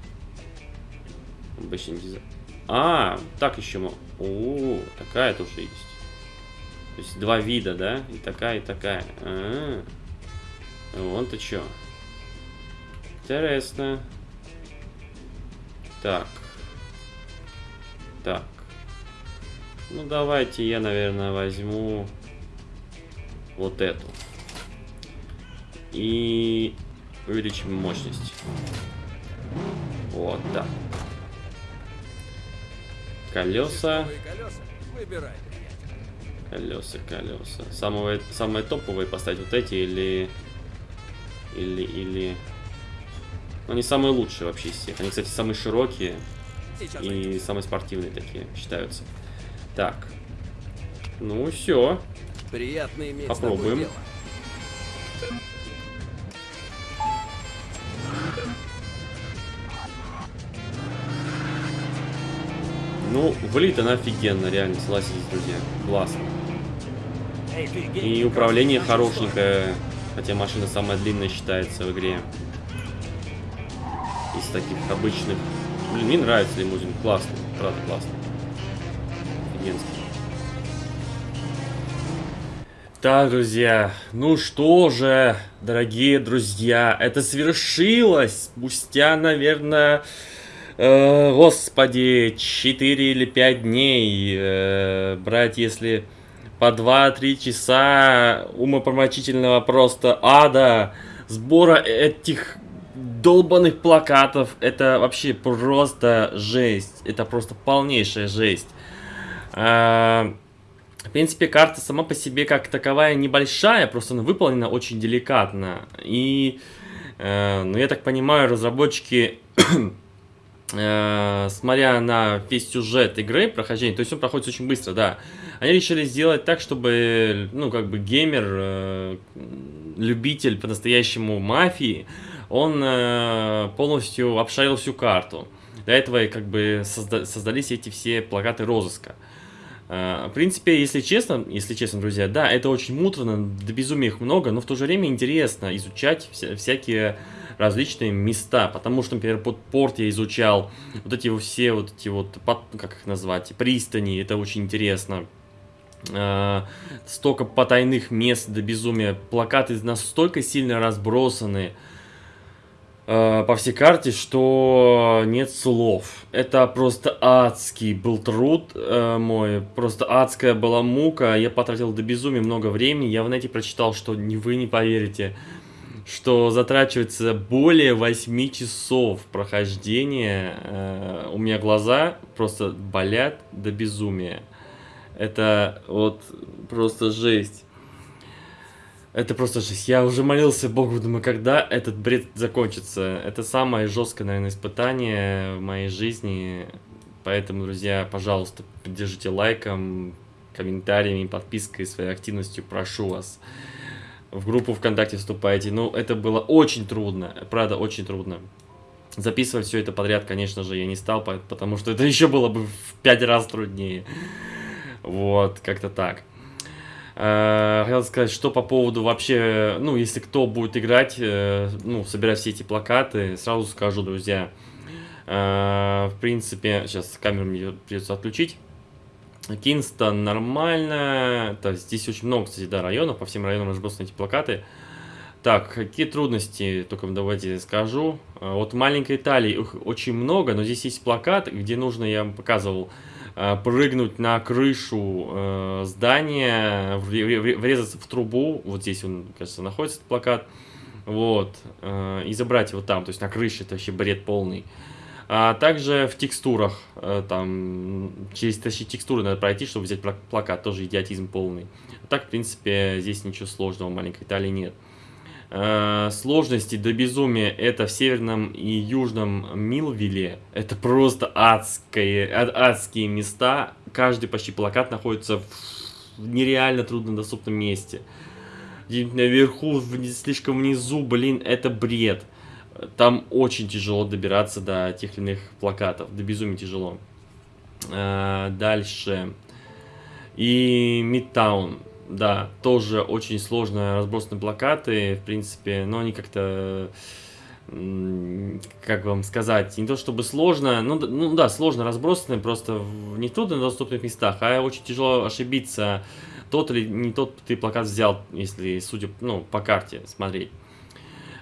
Обычный дизайн. А, так еще... О, такая тоже есть. То есть два вида, да? И такая, и такая. А -а -а. Вон ты чё. Интересно. Так. Так. Ну, давайте я, наверное, возьму вот эту. И увеличим мощность. Вот так. Колеса. Колеса, колеса. Самые, самые топовые поставить вот эти или... Или, или... Они самые лучшие вообще из всех. Они, кстати, самые широкие и самые спортивные такие считаются. Так. Ну, все. Приятно иметь Попробуем. Ну, влит она офигенно, реально, согласитесь, друзья. Классно. И управление хорошенькое, хотя машина самая длинная считается в игре. Из таких обычных. Блин, мне нравится лимузин, классный, правда классный. Офигенский. Так, друзья, ну что же, дорогие друзья, это свершилось спустя, наверное, э, господи, 4 или 5 дней, э, брать, если по 2-3 часа умопромочительного просто ада, сбора этих долбанных плакатов, это вообще просто жесть, это просто полнейшая жесть. Э, в принципе, карта сама по себе как таковая небольшая, просто она выполнена очень деликатно. И, э, ну, я так понимаю, разработчики, э, смотря на весь сюжет игры, прохождение, то есть он проходит очень быстро, да, они решили сделать так, чтобы, ну, как бы геймер, э, любитель по-настоящему мафии, он э, полностью обшарил всю карту. Для этого и как бы созда создались эти все плакаты розыска. Э, в принципе, если честно, если честно, друзья, да, это очень муторно, до безумия их много, но в то же время интересно изучать вся, всякие различные места, потому что, например, под порт я изучал вот эти все вот эти вот, как их назвать, пристани, это очень интересно. Э, столько потайных мест до безумия, плакаты настолько сильно разбросаны, Э, по всей карте, что нет слов. Это просто адский был труд э, мой, просто адская была мука. Я потратил до безумия много времени. Я в нете прочитал, что не вы не поверите, что затрачивается более 8 часов прохождения. Э, у меня глаза просто болят до безумия. Это вот просто жесть. Это просто жесть. Я уже молился Богу, думаю, когда этот бред закончится. Это самое жесткое, наверное, испытание в моей жизни. Поэтому, друзья, пожалуйста, поддержите лайком, комментариями, подпиской, своей активностью. Прошу вас. В группу ВКонтакте вступайте. Ну, это было очень трудно. Правда, очень трудно. Записывать все это подряд, конечно же, я не стал, потому что это еще было бы в пять раз труднее. Вот, как-то так. Э, хотел сказать, что по поводу вообще, ну, если кто будет играть, э, ну, собирать все эти плакаты, сразу скажу, друзья. Э, в принципе, сейчас камеру мне придется отключить. Кинстон нормально. Так, здесь очень много, кстати, да, районов. По всем районам разбросаны эти плакаты. Так, какие трудности, только давайте скажу. Вот маленькой Италии их очень много, но здесь есть плакат, где нужно, я вам показывал, прыгнуть на крышу э, здания, вре- вре- врезаться в трубу, вот здесь он, кажется, находится этот плакат, вот, э, и забрать его там, то есть на крыше, это вообще бред полный. А также в текстурах, э, там, через точнее, текстуры надо пройти, чтобы взять пла- плакат, тоже идиотизм полный. Так, в принципе, здесь ничего сложного маленькой Италии нет. Э, Сложности до безумия это в северном и южном Милвилле. Это просто адские, ад- адские места. Каждый почти плакат находится в нереально труднодоступном месте. Наверху, вни- слишком внизу, блин, это бред. Там очень тяжело добираться до тех или иных плакатов. До безумия тяжело. Э, Дальше. И Мидтаун. Да, тоже очень сложно разбросаны плакаты, в принципе, но они как-то, как вам сказать, не то чтобы сложно, ну, ну да, сложно разбросаны, просто в не труднодоступных местах, а очень тяжело ошибиться, тот или не тот ты плакат взял, если, судя, ну, по карте смотреть.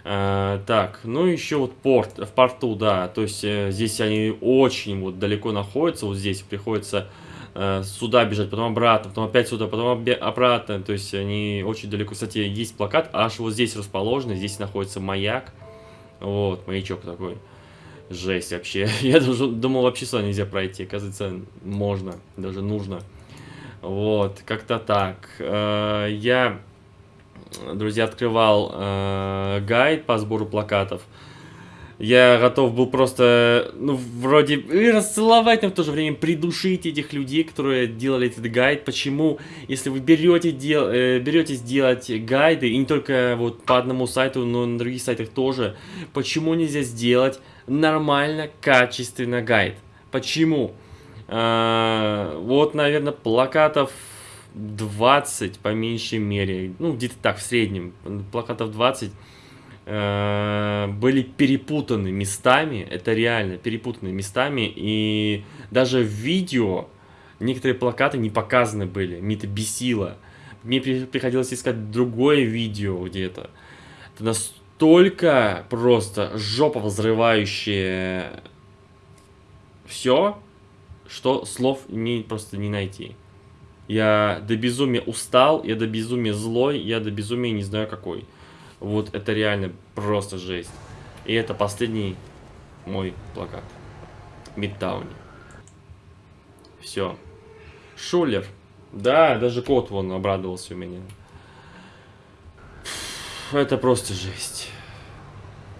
Э, так, ну еще вот порт, в порту, да, то есть э, здесь они очень вот далеко находятся, вот здесь приходится сюда бежать, потом обратно, потом опять сюда, потом обратно, то есть они очень далеко, кстати, есть плакат, аж вот здесь расположен, здесь находится маяк, вот, маячок такой, жесть вообще, я даже думал вообще сюда нельзя пройти, оказывается, можно, даже нужно, вот, как-то так, Э, я друзья, открывал э, гайд по сбору плакатов. Я готов был просто, ну, вроде и расцеловать, но в то же время придушить этих людей, которые делали этот гайд. Почему, если вы берете, дел, э, берете сделать гайды, и не только вот по одному сайту, но и на других сайтах тоже, почему нельзя сделать нормально, качественно гайд? Почему? А, вот, наверное, плакатов 20 по меньшей мере, ну где-то так в среднем, плакатов 20 э, были перепутаны местами, это реально перепутаны местами, и даже в видео некоторые плакаты не показаны были, мне это бесило. Мне при- приходилось искать другое видео где-то. Это настолько просто жопа взрывающее все, что слов не, просто не найти. Я до безумия устал, я до безумия злой, я до безумия не знаю какой. Вот это реально просто жесть. И это последний мой плакат. Мидтауне. Все. Шулер. Да, даже кот вон обрадовался у меня. Это просто жесть.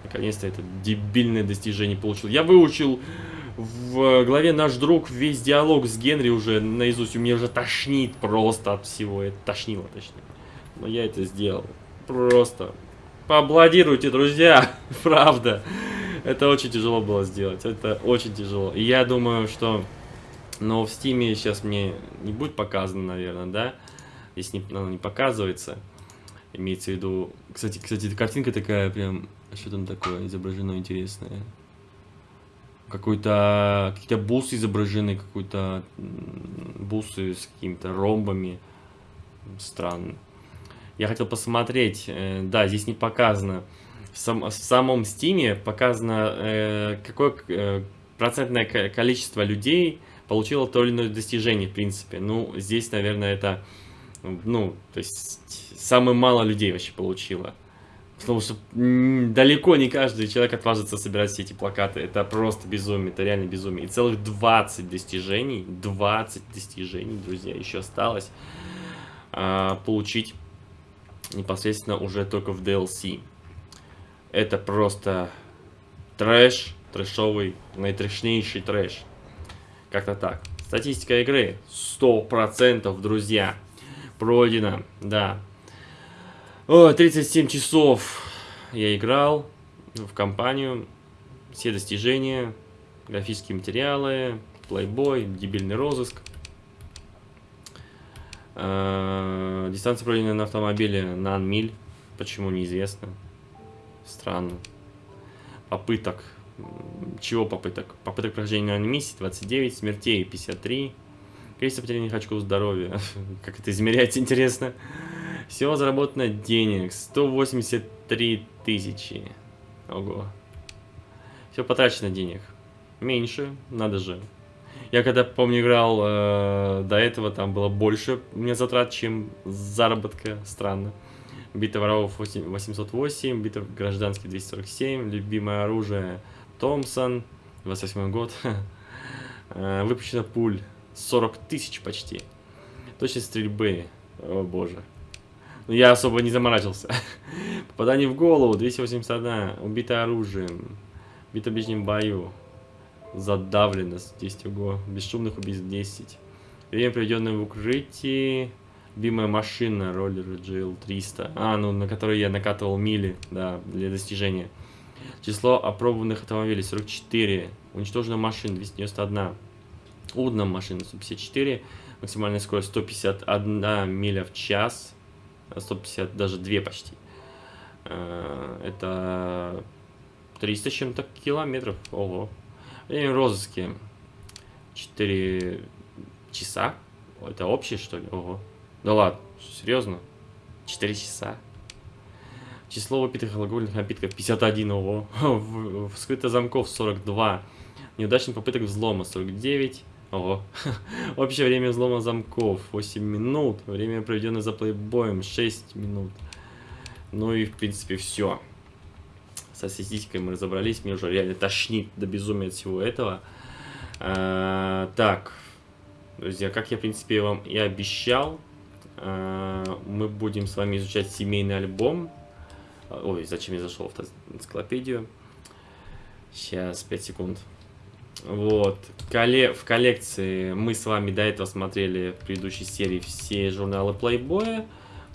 Наконец-то это дебильное достижение получил. Я выучил в главе «Наш друг» весь диалог с Генри уже наизусть. У меня уже тошнит просто от всего. Это тошнило, точнее. Но я это сделал. Просто. Поаплодируйте, друзья. Правда. Это очень тяжело было сделать. Это очень тяжело. И я думаю, что... Но в стиме сейчас мне не будет показано, наверное, да? Здесь не, оно не показывается. Имеется в виду... Кстати, кстати, картинка такая прям... Что там такое изображено интересное? Какой-то... Какие-то бусы изображены, какой-то... Бусы с какими-то ромбами. Странно. Я хотел посмотреть. э, Да, здесь не показано. В, сам- в самом стиме показано, э, какое э, процентное ко- количество людей получило то или иное достижение, в принципе. Ну, здесь, наверное, это... Ну, то есть, самое мало людей вообще получило. Потому что далеко не каждый человек отважится собирать все эти плакаты. Это просто безумие, это реально безумие. И целых 20 достижений, 20 достижений, друзья, еще осталось а, получить непосредственно уже только в DLC. Это просто трэш, трэшовый, наитрэшнейший трэш. Как-то так. Статистика игры 100%, друзья. Пройдено, да. О, 37 часов я играл в компанию. Все достижения, графические материалы, плейбой, дебильный розыск. Э, Дистанция пройденная на автомобиле на миль. Почему неизвестно. Странно. Попыток. Чего попыток? Попыток прохождения на миссии 29, смертей 53. Количество потерянных очков здоровья. Как это измеряется, интересно. Всего заработано денег 183 тысячи. Ого. Все потрачено денег. Меньше, надо же. Я когда, помню, играл э, до этого, там было больше меня затрат, чем заработка. Странно. Битва воров 8 808, битва гражданский 247, любимое оружие Томпсон, 28 год. Э, Выпущено пуль 40 тысяч почти. Точность стрельбы, о боже. Ну, я особо не заморачивался. Попадание в голову 281, убито оружием, бито в ближнем бою, задавленность 10 ого, бесшумных убийств 10. Время, проведенное в укрытии, любимая машина, роллер GL300, а, ну, на которой я накатывал мили, да, для достижения. Число опробованных автомобилей 44, уничтожена машин 291, удна машина 154, максимальная скорость 151 миля в час, 150, даже 2 почти. Э, Это 300 с чем-то километров, ого. Время в розыске 4 часа, это общее что ли, ого. Да ладно, серьезно? 4 часа. Число выпитых алкогольных напитков 51, ого. Вскрыто замков 42. Неудачных попыток взлома 49. Ого. Общее время взлома замков 8 минут. Время, проведенное за плейбоем 6 минут. Ну и в принципе все. Со статистикой мы разобрались. Мне уже реально тошнит до безумия от всего этого. А, так. Друзья, как я в принципе вам и обещал, а, мы будем с вами изучать семейный альбом. Ой, зачем я зашел в энциклопедию? Сейчас, 5 секунд. Вот. В коллекции мы с вами до этого смотрели в предыдущей серии все журналы Playboy.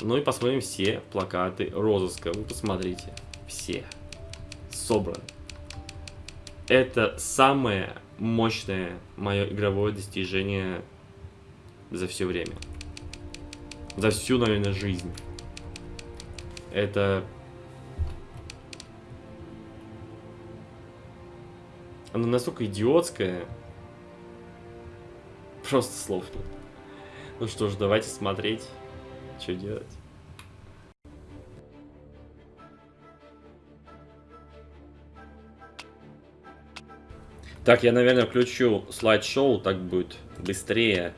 Ну и посмотрим все плакаты розыска. Вы посмотрите. Все. Собраны. Это самое мощное мое игровое достижение за все время. За всю, наверное, жизнь. Это Оно настолько идиотское. Просто слов нет. Ну что ж, давайте смотреть, что делать. Так, я, наверное, включу слайд-шоу, так будет быстрее.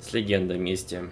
С легендой вместе.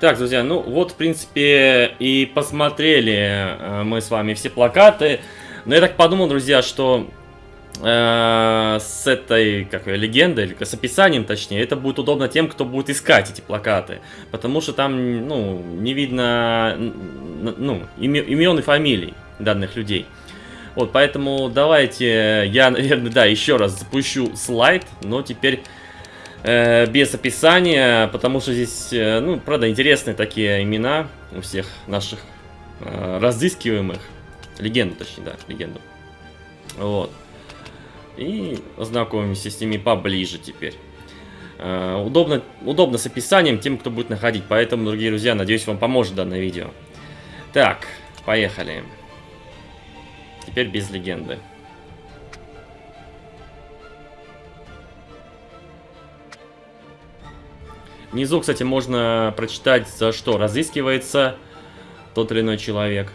Так, друзья, ну вот, в принципе, и посмотрели э, мы с вами все плакаты. Но я так подумал, друзья, что э, с этой, как ее, легендой, или с описанием, точнее, это будет удобно тем, кто будет искать эти плакаты. Потому что там, ну, не видно, ну, име- имен и фамилий данных людей. Вот, поэтому давайте я, наверное, да, еще раз запущу слайд, но теперь э, без описания, потому что здесь, э, ну, правда, интересные такие имена у всех наших э, разыскиваемых. Легенду, точнее, да, легенду. Вот. И ознакомимся с ними поближе теперь. Э, удобно, удобно с описанием тем, кто будет находить. Поэтому, дорогие друзья, надеюсь, вам поможет данное видео. Так, поехали. Теперь без легенды. Внизу, кстати, можно прочитать, за что разыскивается тот или иной человек.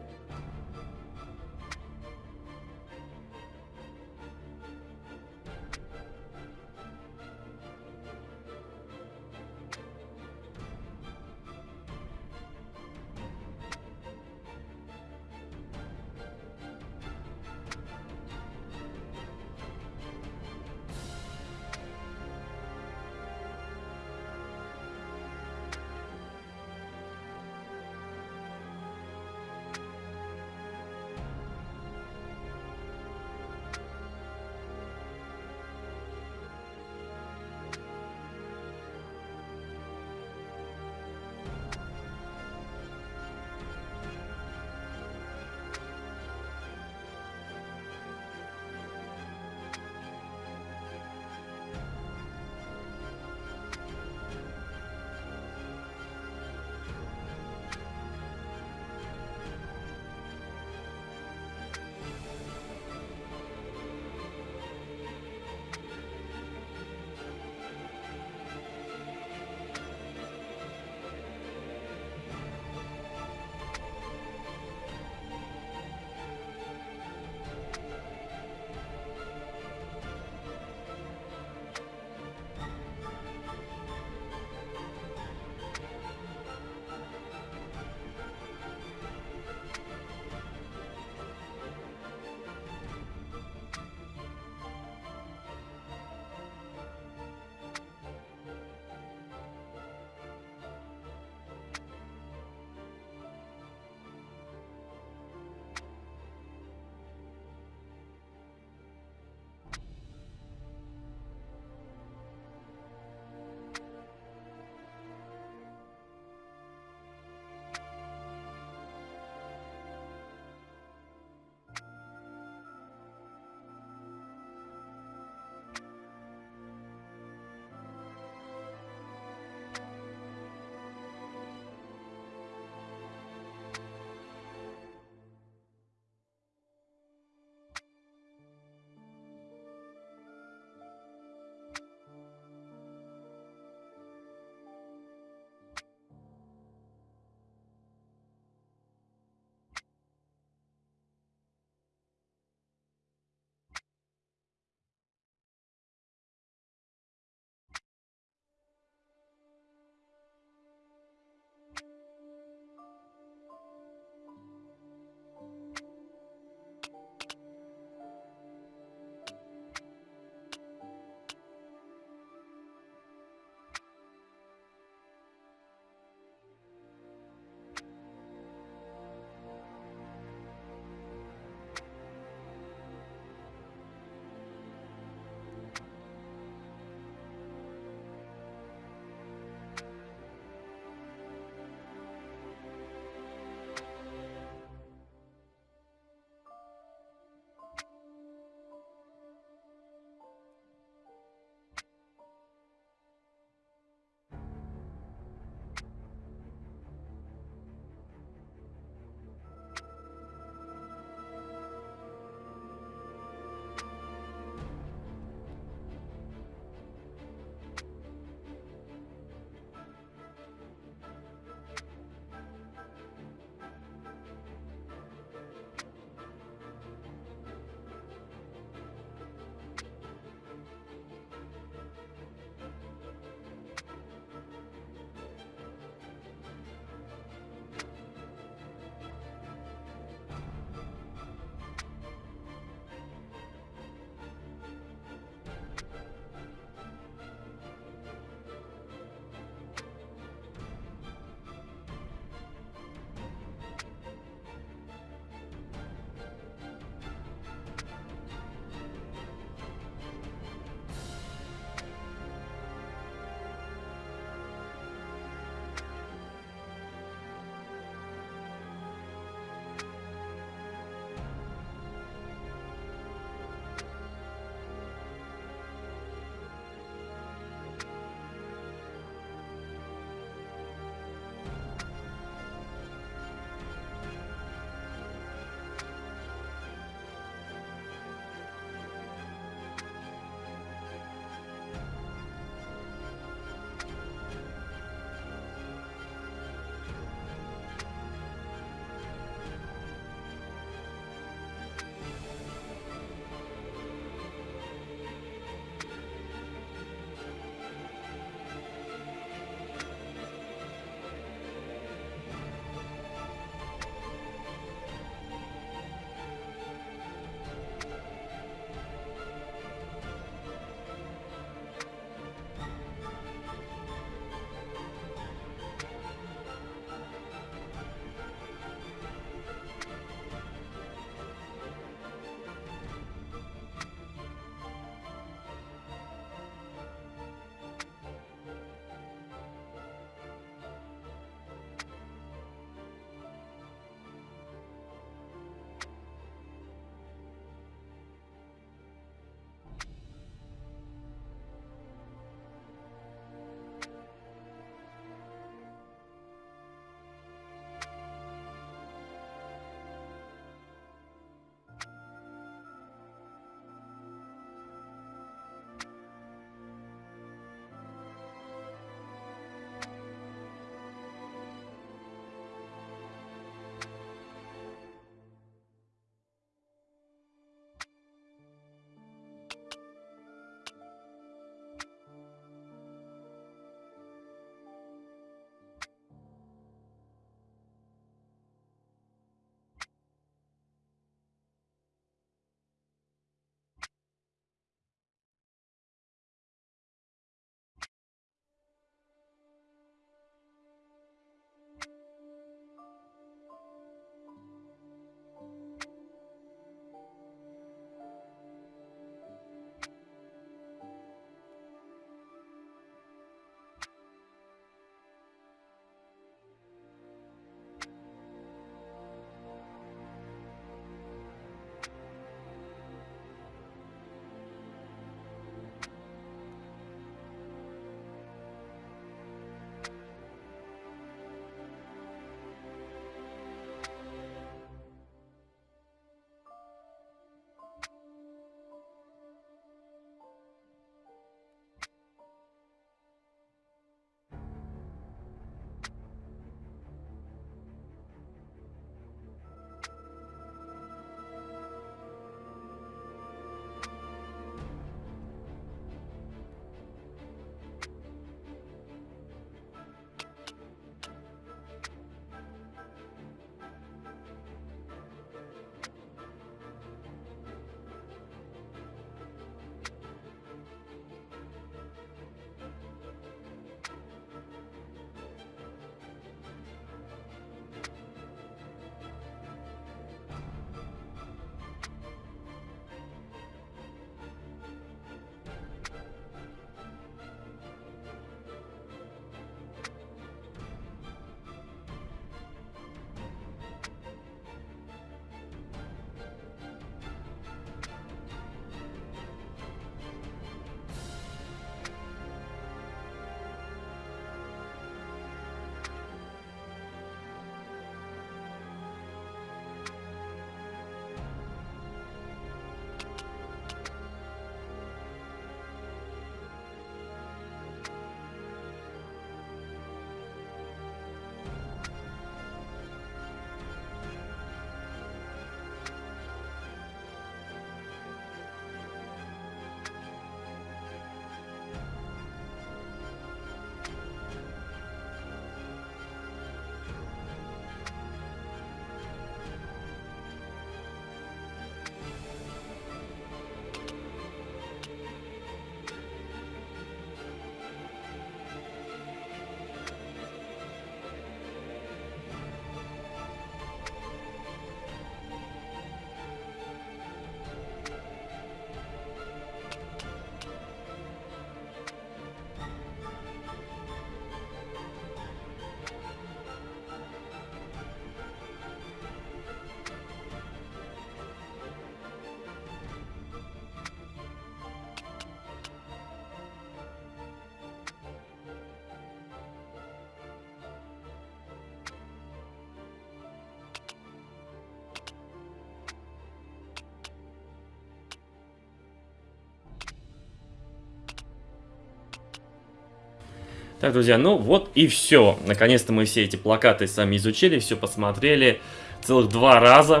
Так, друзья, ну вот и все. Наконец-то мы все эти плакаты сами изучили, все посмотрели. Целых два раза.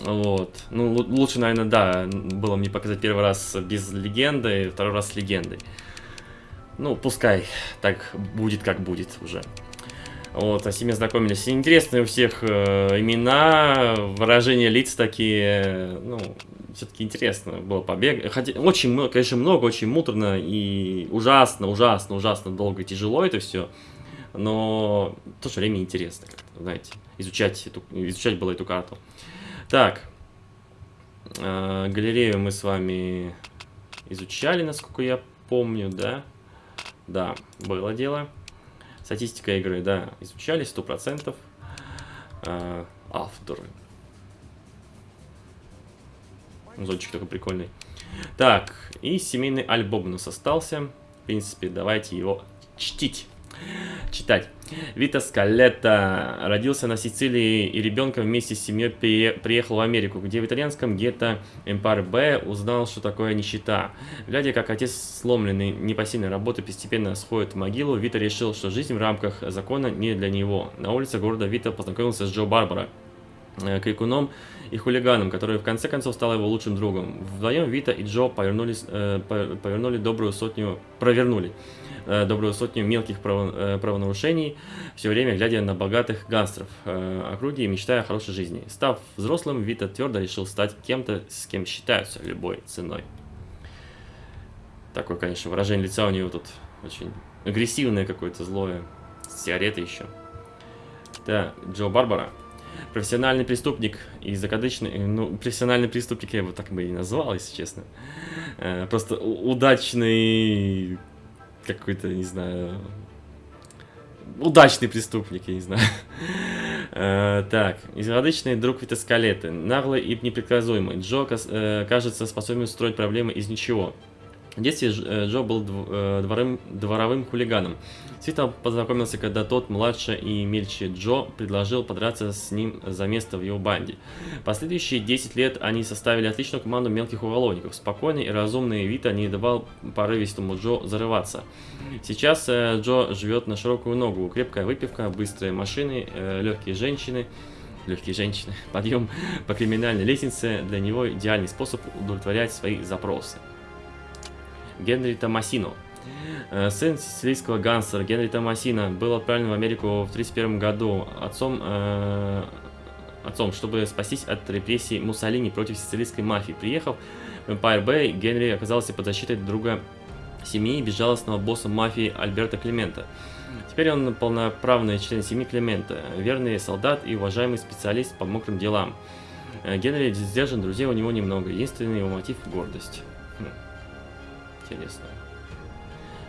Вот. Ну, лучше, наверное, да, было мне показать первый раз без легенды, второй раз с легендой. Ну, пускай так будет, как будет уже. Вот, с ними знакомились. Интересные у всех э, имена, выражения лиц такие, ну, все-таки интересно было побег. Хотя очень много, конечно, много, очень муторно и ужасно, ужасно, ужасно долго и тяжело это все. Но в то же время интересно, знаете, изучать, эту, изучать было эту карту. Так, э, галерею мы с вами изучали, насколько я помню, да? Да, было дело. Статистика игры, да, изучали 100%. Э. Зончик такой прикольный. Так, и семейный альбом у нас остался. В принципе, давайте его чтить. Читать. Вита Скалетта родился на Сицилии и ребенком вместе с семьей приехал в Америку, где в итальянском гетто Эмпар Б узнал, что такое нищета. Глядя, как отец сломленный непосильной работы постепенно сходит в могилу, Вита решил, что жизнь в рамках закона не для него. На улице города Вита познакомился с Джо Барбара, э, крикуном и хулиганом, который в конце концов стал его лучшим другом. Вдвоем Вита и Джо повернулись, э, повернули добрую сотню, провернули э, добрую сотню мелких право, э, правонарушений, все время глядя на богатых гангстеров э, округи и мечтая о хорошей жизни. Став взрослым, Вита твердо решил стать кем-то, с кем считаются любой ценой. Такое, конечно, выражение лица у него тут очень агрессивное какое-то, злое. Сигареты еще. Да, Джо Барбара. Профессиональный преступник и закадычный, ну, профессиональный преступник я его так бы и назвал, если честно. Э, просто удачный какой-то, не знаю, удачный преступник, я не знаю. Э, так, изгадочный друг Витаскалеты, наглый и непредсказуемый. Джо, э, кажется, способен строить проблемы из ничего. В детстве э, Джо был э, дворым, дворовым хулиганом. Свита познакомился, когда тот, младше и мельче Джо, предложил подраться с ним за место в его банде. Последующие 10 лет они составили отличную команду мелких уголовников. Спокойный и разумный Вита не давал порывистому Джо зарываться. Сейчас э, Джо живет на широкую ногу. Крепкая выпивка, быстрые машины, легкие женщины легкие женщины. Подъем по криминальной лестнице для него идеальный способ удовлетворять свои запросы. Генри Томасино. Э, сын сицилийского гангстера Генри Томасино был отправлен в Америку в 1931 году отцом, э, отцом, чтобы спастись от репрессий Муссолини против сицилийской мафии. Приехав в Empire Bay, Генри оказался под защитой друга семьи безжалостного босса мафии Альберта Климента. Теперь он полноправный член семьи Климента, верный солдат и уважаемый специалист по мокрым делам. Э, Генри сдержан, друзей у него немного, единственный его мотив – гордость. Хм интересно.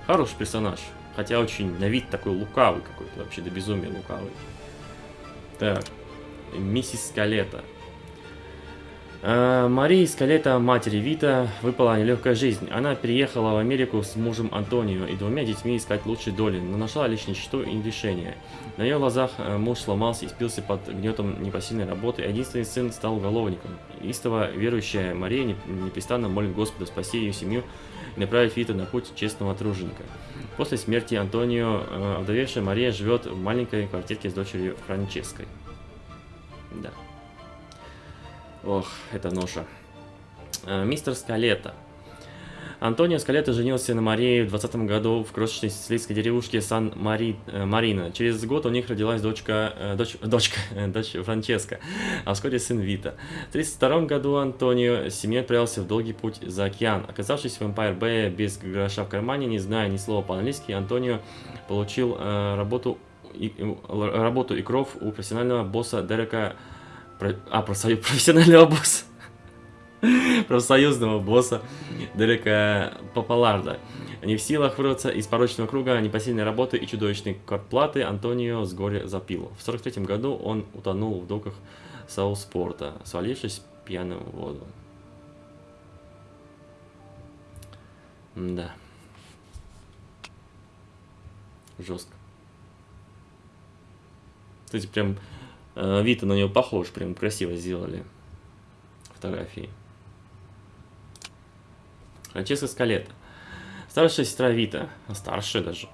Хороший персонаж. Хотя очень на вид такой лукавый какой-то, вообще до безумия лукавый. Так, миссис Скалета. А, Марии Скалета, матери Вита, выпала нелегкая жизнь. Она переехала в Америку с мужем Антонио и двумя детьми искать лучшей доли, но нашла лишь ничто и решение. На ее глазах э, муж сломался и спился под гнетом непосильной работы, единственный сын стал уголовником. Истово верующая Мария непрестанно молит Господа спасти ее семью и направить Вита на путь честного труженика. После смерти Антонио, э, овдовевшая Мария живет в маленькой квартирке с дочерью Франческой. Да. Ох, это ноша. Э, мистер Скалета. Антонио Скалета женился на Марии в 20 году в крошечной сицилийской деревушке Сан-Марина. Э, Через год у них родилась дочка, э, дочь, дочка, дочь Франческа, а вскоре сын Вита. В 1932 году Антонио с семьей отправился в долгий путь за океан. Оказавшись в Empire Bay без гроша в кармане, не зная ни слова по-английски, Антонио получил э, работу, и, работу и кров у профессионального босса Дерека а, профессионального босса профсоюзного босса Дерека Папаларда. Не в силах вырваться из порочного круга непосильной работы и чудовищной квартплаты Антонио с горя запил. В 43 году он утонул в доках Сауспорта, свалившись пьяным в воду. Да. Жестко. Кстати, прям э, вид на него похож, прям красиво сделали фотографии. Франческа Скалета. Старшая сестра Вита, старшая даже,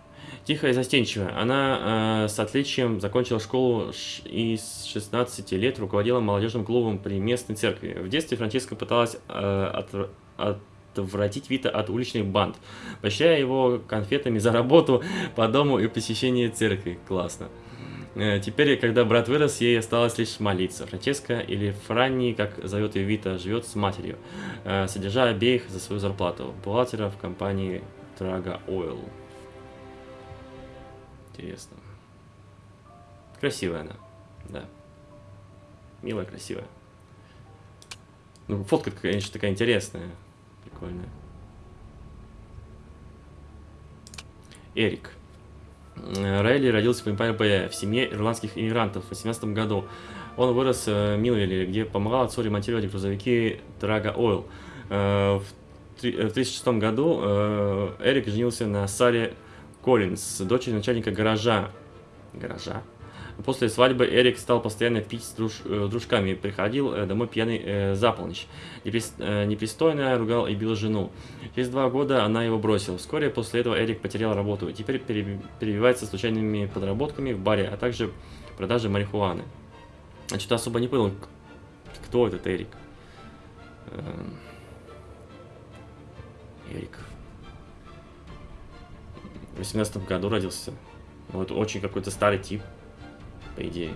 Тихая и застенчивая. Она э, с отличием закончила школу и с 16 лет руководила молодежным клубом при местной церкви. В детстве Франческа пыталась э, отв- отвратить Вита от уличных банд, поощряя его конфетами за работу по дому и посещение церкви. Классно. Э, Теперь, когда брат вырос, ей осталось лишь молиться. Франческа, или Франни, как зовет ее Вита, живет с матерью, э, содержа обеих за свою зарплату. Бухгалтера в компании Traga Oil. Интересно. Красивая она, да. Милая, красивая. Ну, фотка, конечно, такая интересная. Прикольная. Эрик. Э, Райли родился в Bay в семье ирландских иммигрантов в 18 году. Он вырос э, в Милвилле, где помогал отцу ремонтировать грузовики Traga Oil. Э, В три- э, в 1936 году Эрик женился на Саре Коллинз, дочери начальника гаража. Гаража? После свадьбы Эрик стал постоянно пить с друж- э, дружками, приходил э, домой пьяный э, за полночь. Неприс- э, непристойно ругал и бил жену. Через два года она его бросила. Вскоре после этого Эрик потерял работу и теперь пере- перебивается случайными подработками в баре, а также продажей марихуаны. Я что-то особо не понял, кто этот Эрик. Эм, Эрик. В 18 году родился. Это очень какой-то старый тип, по идее.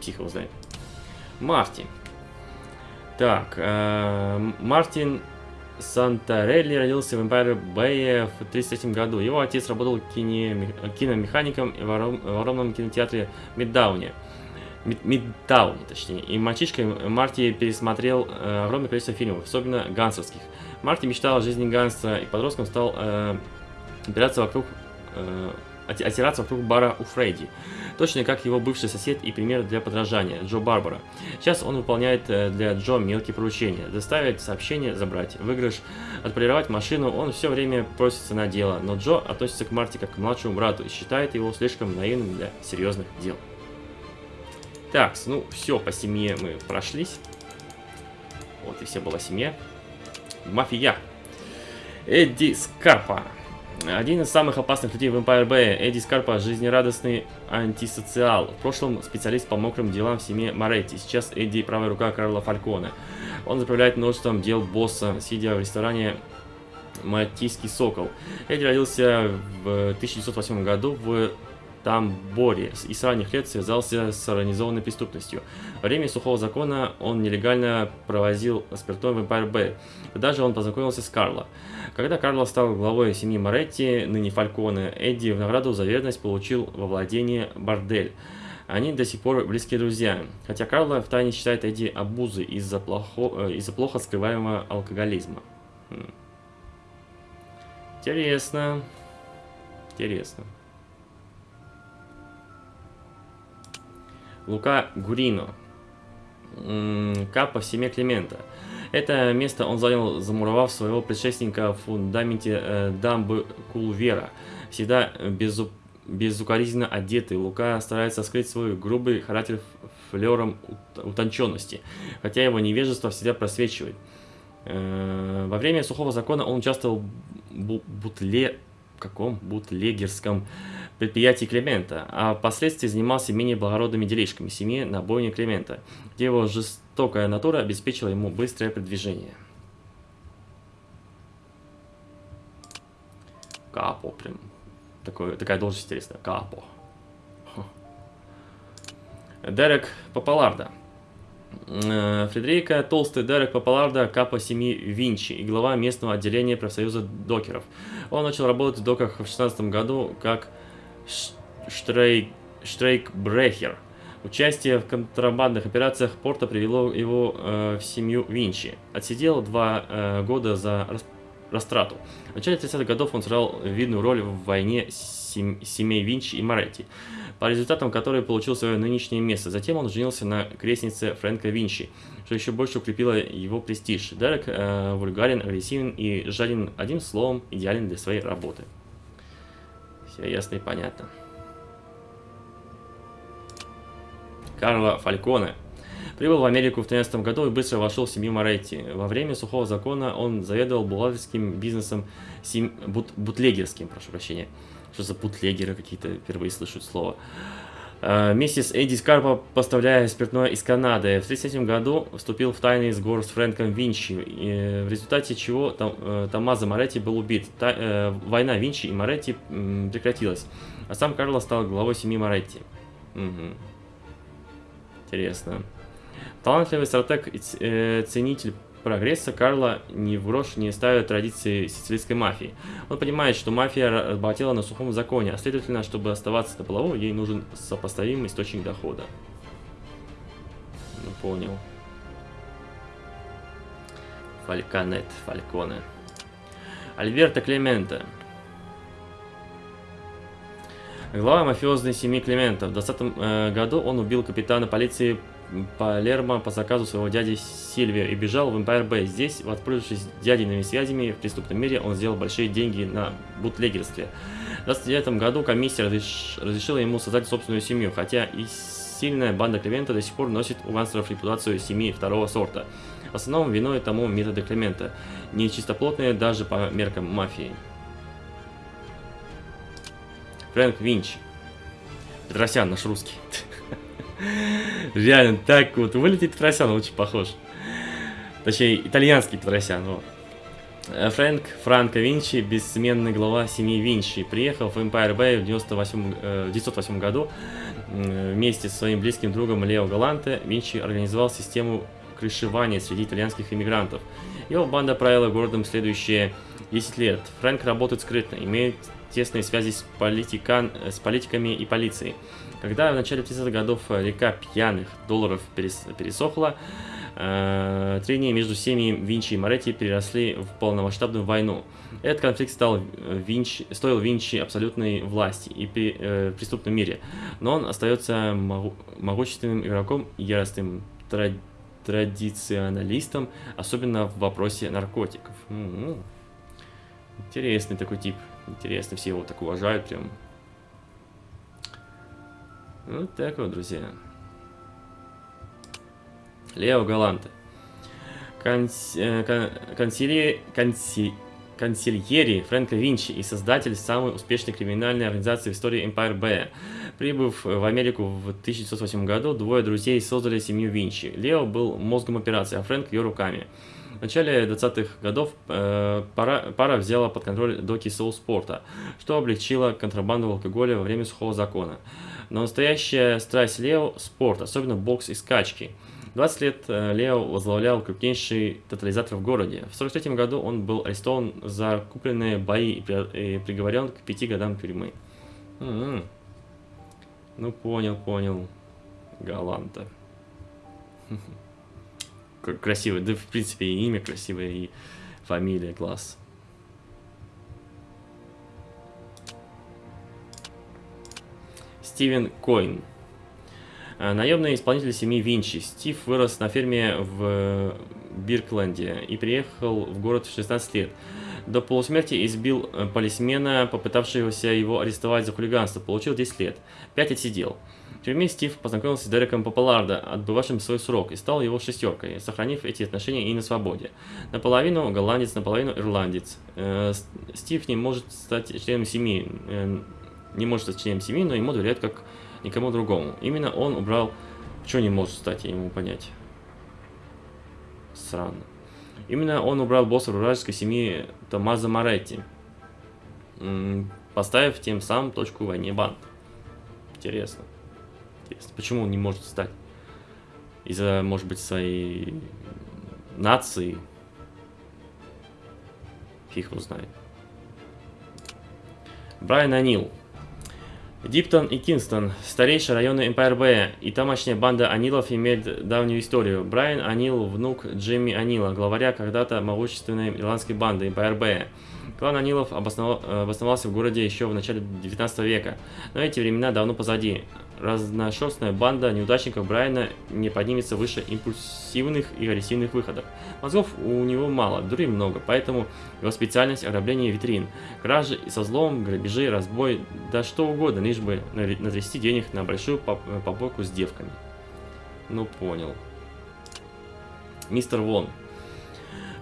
Тихо узнай. Марти. Так, э, Мартин Сантарелли родился в Empire Bay в 1933 году. Его отец работал кине- киномехаником в огром- в огромном кинотеатре Миддауне. Мид- Мидтауне, точнее. И мальчишкой Марти пересмотрел э, огромное количество фильмов, особенно гангстерских. Марти мечтал о жизни гангстера и подростком стал э, опираться вокруг, э, отираться вокруг бара у Фредди. Точно как его бывший сосед и пример для подражания, Джо Барбара. Сейчас он выполняет э, для Джо мелкие поручения. Доставить сообщение, забрать выигрыш, отполировать машину. Он все время просится на дело, но Джо относится к Марти как к младшему брату и считает его слишком наивным для серьезных дел. Так, ну все, по семье мы прошлись. Вот и все была семья. Мафия. Эдди Скарпа. Один из самых опасных людей в Empire Bay. Эдди Скарпа – жизнерадостный антисоциал. В прошлом специалист по мокрым делам в семье Моретти. Сейчас Эдди – правая рука Карла Фалькона. Он заправляет множеством дел босса, сидя в ресторане Мальтийский сокол. Эдди родился в 1908 году в Тамборе и с ранних лет связался с организованной преступностью. Во время сухого закона он нелегально провозил спиртной в Empire Bay. Тогда же он познакомился с Карло. Когда Карло стал главой семьи Моретти, ныне Фальконе, Эдди в награду за верность получил во владение бордель. Они до сих пор близкие друзья, хотя Карло втайне считает Эдди обузой из-за плохо, э, из-за плохо скрываемого алкоголизма. Хм. Интересно. Интересно. Лука Гурино. Капа в Климента. Это место он занял, замуровав своего предшественника в фундаменте э, дамбы Кулвера. Всегда безу- безукоризненно одетый, Лука старается скрыть свой грубый характер флером ут- утонченности, хотя его невежество всегда просвечивает. Э, Во время сухого закона он участвовал в бу- бутле... каком? бутлегерском предприятии Климента, а впоследствии занимался менее благородными делишками семьи на бойне Климента, где его жестокая натура обеспечила ему быстрое продвижение. Капо, прям. Такой, такая должность интересная. Капо. Дерек Папаларда. Э, Фредерика Толстый Дерек Папаларда, капа семьи Винчи и глава местного отделения профсоюза докеров. Он начал работать в доках в 16 году как штрейк, штрейкбрехер. Участие в контрабандных операциях порта привело его э, в семью Винчи. Отсидел два э, года за рас- растрату. В начале 30-х годов он сыграл видную роль в войне сем- семей Винчи и Моретти, по результатам которой получил свое нынешнее место. Затем он женился на крестнице Фрэнка Винчи, что еще больше укрепило его престиж. Дерек э, вульгарен, агрессивен и жаден, одним словом, идеален для своей работы. Все ясно и понятно. Карло Фальконе. Прибыл в Америку в 13 году и быстро вошел в семью Моретти. Во время сухого закона он заведовал бухгалтерским бизнесом сем... бут... бутлегерским, прошу прощения. Что за бутлегеры какие-то, впервые слышу слово. Э, Вместе с Эдди Скарпа, поставляя спиртное из Канады, в 1937 году вступил в тайный сговор с Фрэнком Винчи, и в результате чего э, Томмазо Моретти был убит. Э, Война Винчи и Моретти прекратилась, а сам Карло стал главой семьи Моретти. Мгм. Интересно. Талантливый стратег и э, ценитель прогресса Карло ни в грош не ставит традиции сицилийской мафии. Он понимает, что мафия работала на сухом законе, а следовательно, чтобы оставаться на плаву, ей нужен сопоставимый источник дохода. Ну, понял. Фальконет, Фальконе. Альберто Клементе. Глава мафиозной семьи Климента. В 2020 году он убил капитана полиции Палермо по заказу своего дяди Сильвио и бежал в Empire Bay. Здесь, воспользовавшись дядиными связями в преступном мире, он сделал большие деньги на бутлегерстве. В 2009 году комиссия разреш- разрешила ему создать собственную семью, хотя и сильная банда Климента до сих пор носит у гангстеров репутацию семьи второго сорта. В основном виной тому методы Климента, не чистоплотные даже по меркам мафии. Фрэнк Винч. Петросян, наш русский. Реально, так вот вылетит Петросян, очень похож. Точнее, итальянский Петросян, вот. Э, Фрэнк Франко Винчи, бессменный глава семьи Винчи, приехал в Empire Bay в 98, э, в 908 году вместе со своим близким другом Лео Галанте. Винчи организовал систему крышевания среди итальянских иммигрантов. Его банда правила городом следующие 10 лет. Фрэнк работает скрытно, имеет тесные связи с, политикан, с политиками и полицией. Когда в начале 30-х годов э, река пьяных долларов перес- пересохла, э, трения между семьями Винчи и Моретти переросли в полномасштабную войну. Этот конфликт стал э, Винчи, стоил Винчи абсолютной власти и при- э, преступном мире, но он остается могу- могущественным игроком и яростным тра- традиционалистом, особенно в вопросе наркотиков. М-м. Интересный такой тип. Интересно, все его так уважают прям. Вот так вот, друзья. Лео Галанте. Конс- э, кон- консилье- конси- консильери Фрэнка Винчи и создатель самой успешной криминальной организации в истории Empire Bay. Прибыв в Америку в 1908 году, двое друзей создали семью Винчи. Лео был мозгом операции, а Фрэнк ее руками. В начале 20-х годов э, пара, пара взяла под контроль доки Соулспорта, что облегчило контрабанду алкоголя во время сухого закона. Но настоящая страсть Лео – спорт, особенно бокс и скачки. 20 лет э, Лео возглавлял крупнейший тотализатор в городе. В 43 году он был арестован за купленные бои и, при- и приговорен к пяти годам тюрьмы. М-м. Ну, понял, понял. Галанта. Красивое, да в принципе и имя красивое, и фамилия, класс. Стивен Койн. Э, Наемный исполнитель семьи Винчи. Стив вырос на ферме в Биркленде и приехал в город в 16 лет. До полусмерти избил э, полисмена, попытавшегося его арестовать за хулиганство. Получил 10 лет. 5 отсидел. В тюрьме Стив познакомился с Дереком Попалардо, отбывавшим свой срок, и стал его шестеркой, сохранив эти отношения и на свободе. Наполовину голландец, наполовину ирландец. Э, Стив не может стать членом семьи, э, не может стать членом семьи, но ему доверяют как никому другому. Именно он убрал... Что не может стать, я не понять. Странно. Именно он убрал босса вражеской семьи Томазо Моретти, поставив тем самым точку в войне банд. Интересно. Интересно. Почему он не может стать? Из-за, может быть, своей нации? Фиг его знает. Брайан Анил. Диптон и Кинстон – старейшие районы Empire Bay, и тамошняя банда Анилов имеет давнюю историю. Брайан Анил – внук Джимми Анила, главаря когда-то могущественной ирландской банды Empire Bay. Клан Анилов обоснова- э, обосновался в городе еще в начале 19 века, но эти времена давно позади. Разношерстная банда неудачников Брайана не поднимется выше импульсивных и агрессивных выходов. Мозгов у него мало, дури много, поэтому его специальность – ограбление витрин. Кражи и со злом, грабежи, разбой, да что угодно, лишь бы натрясти денег на большую поп- попойку с девками. Ну, понял. мистер Вон.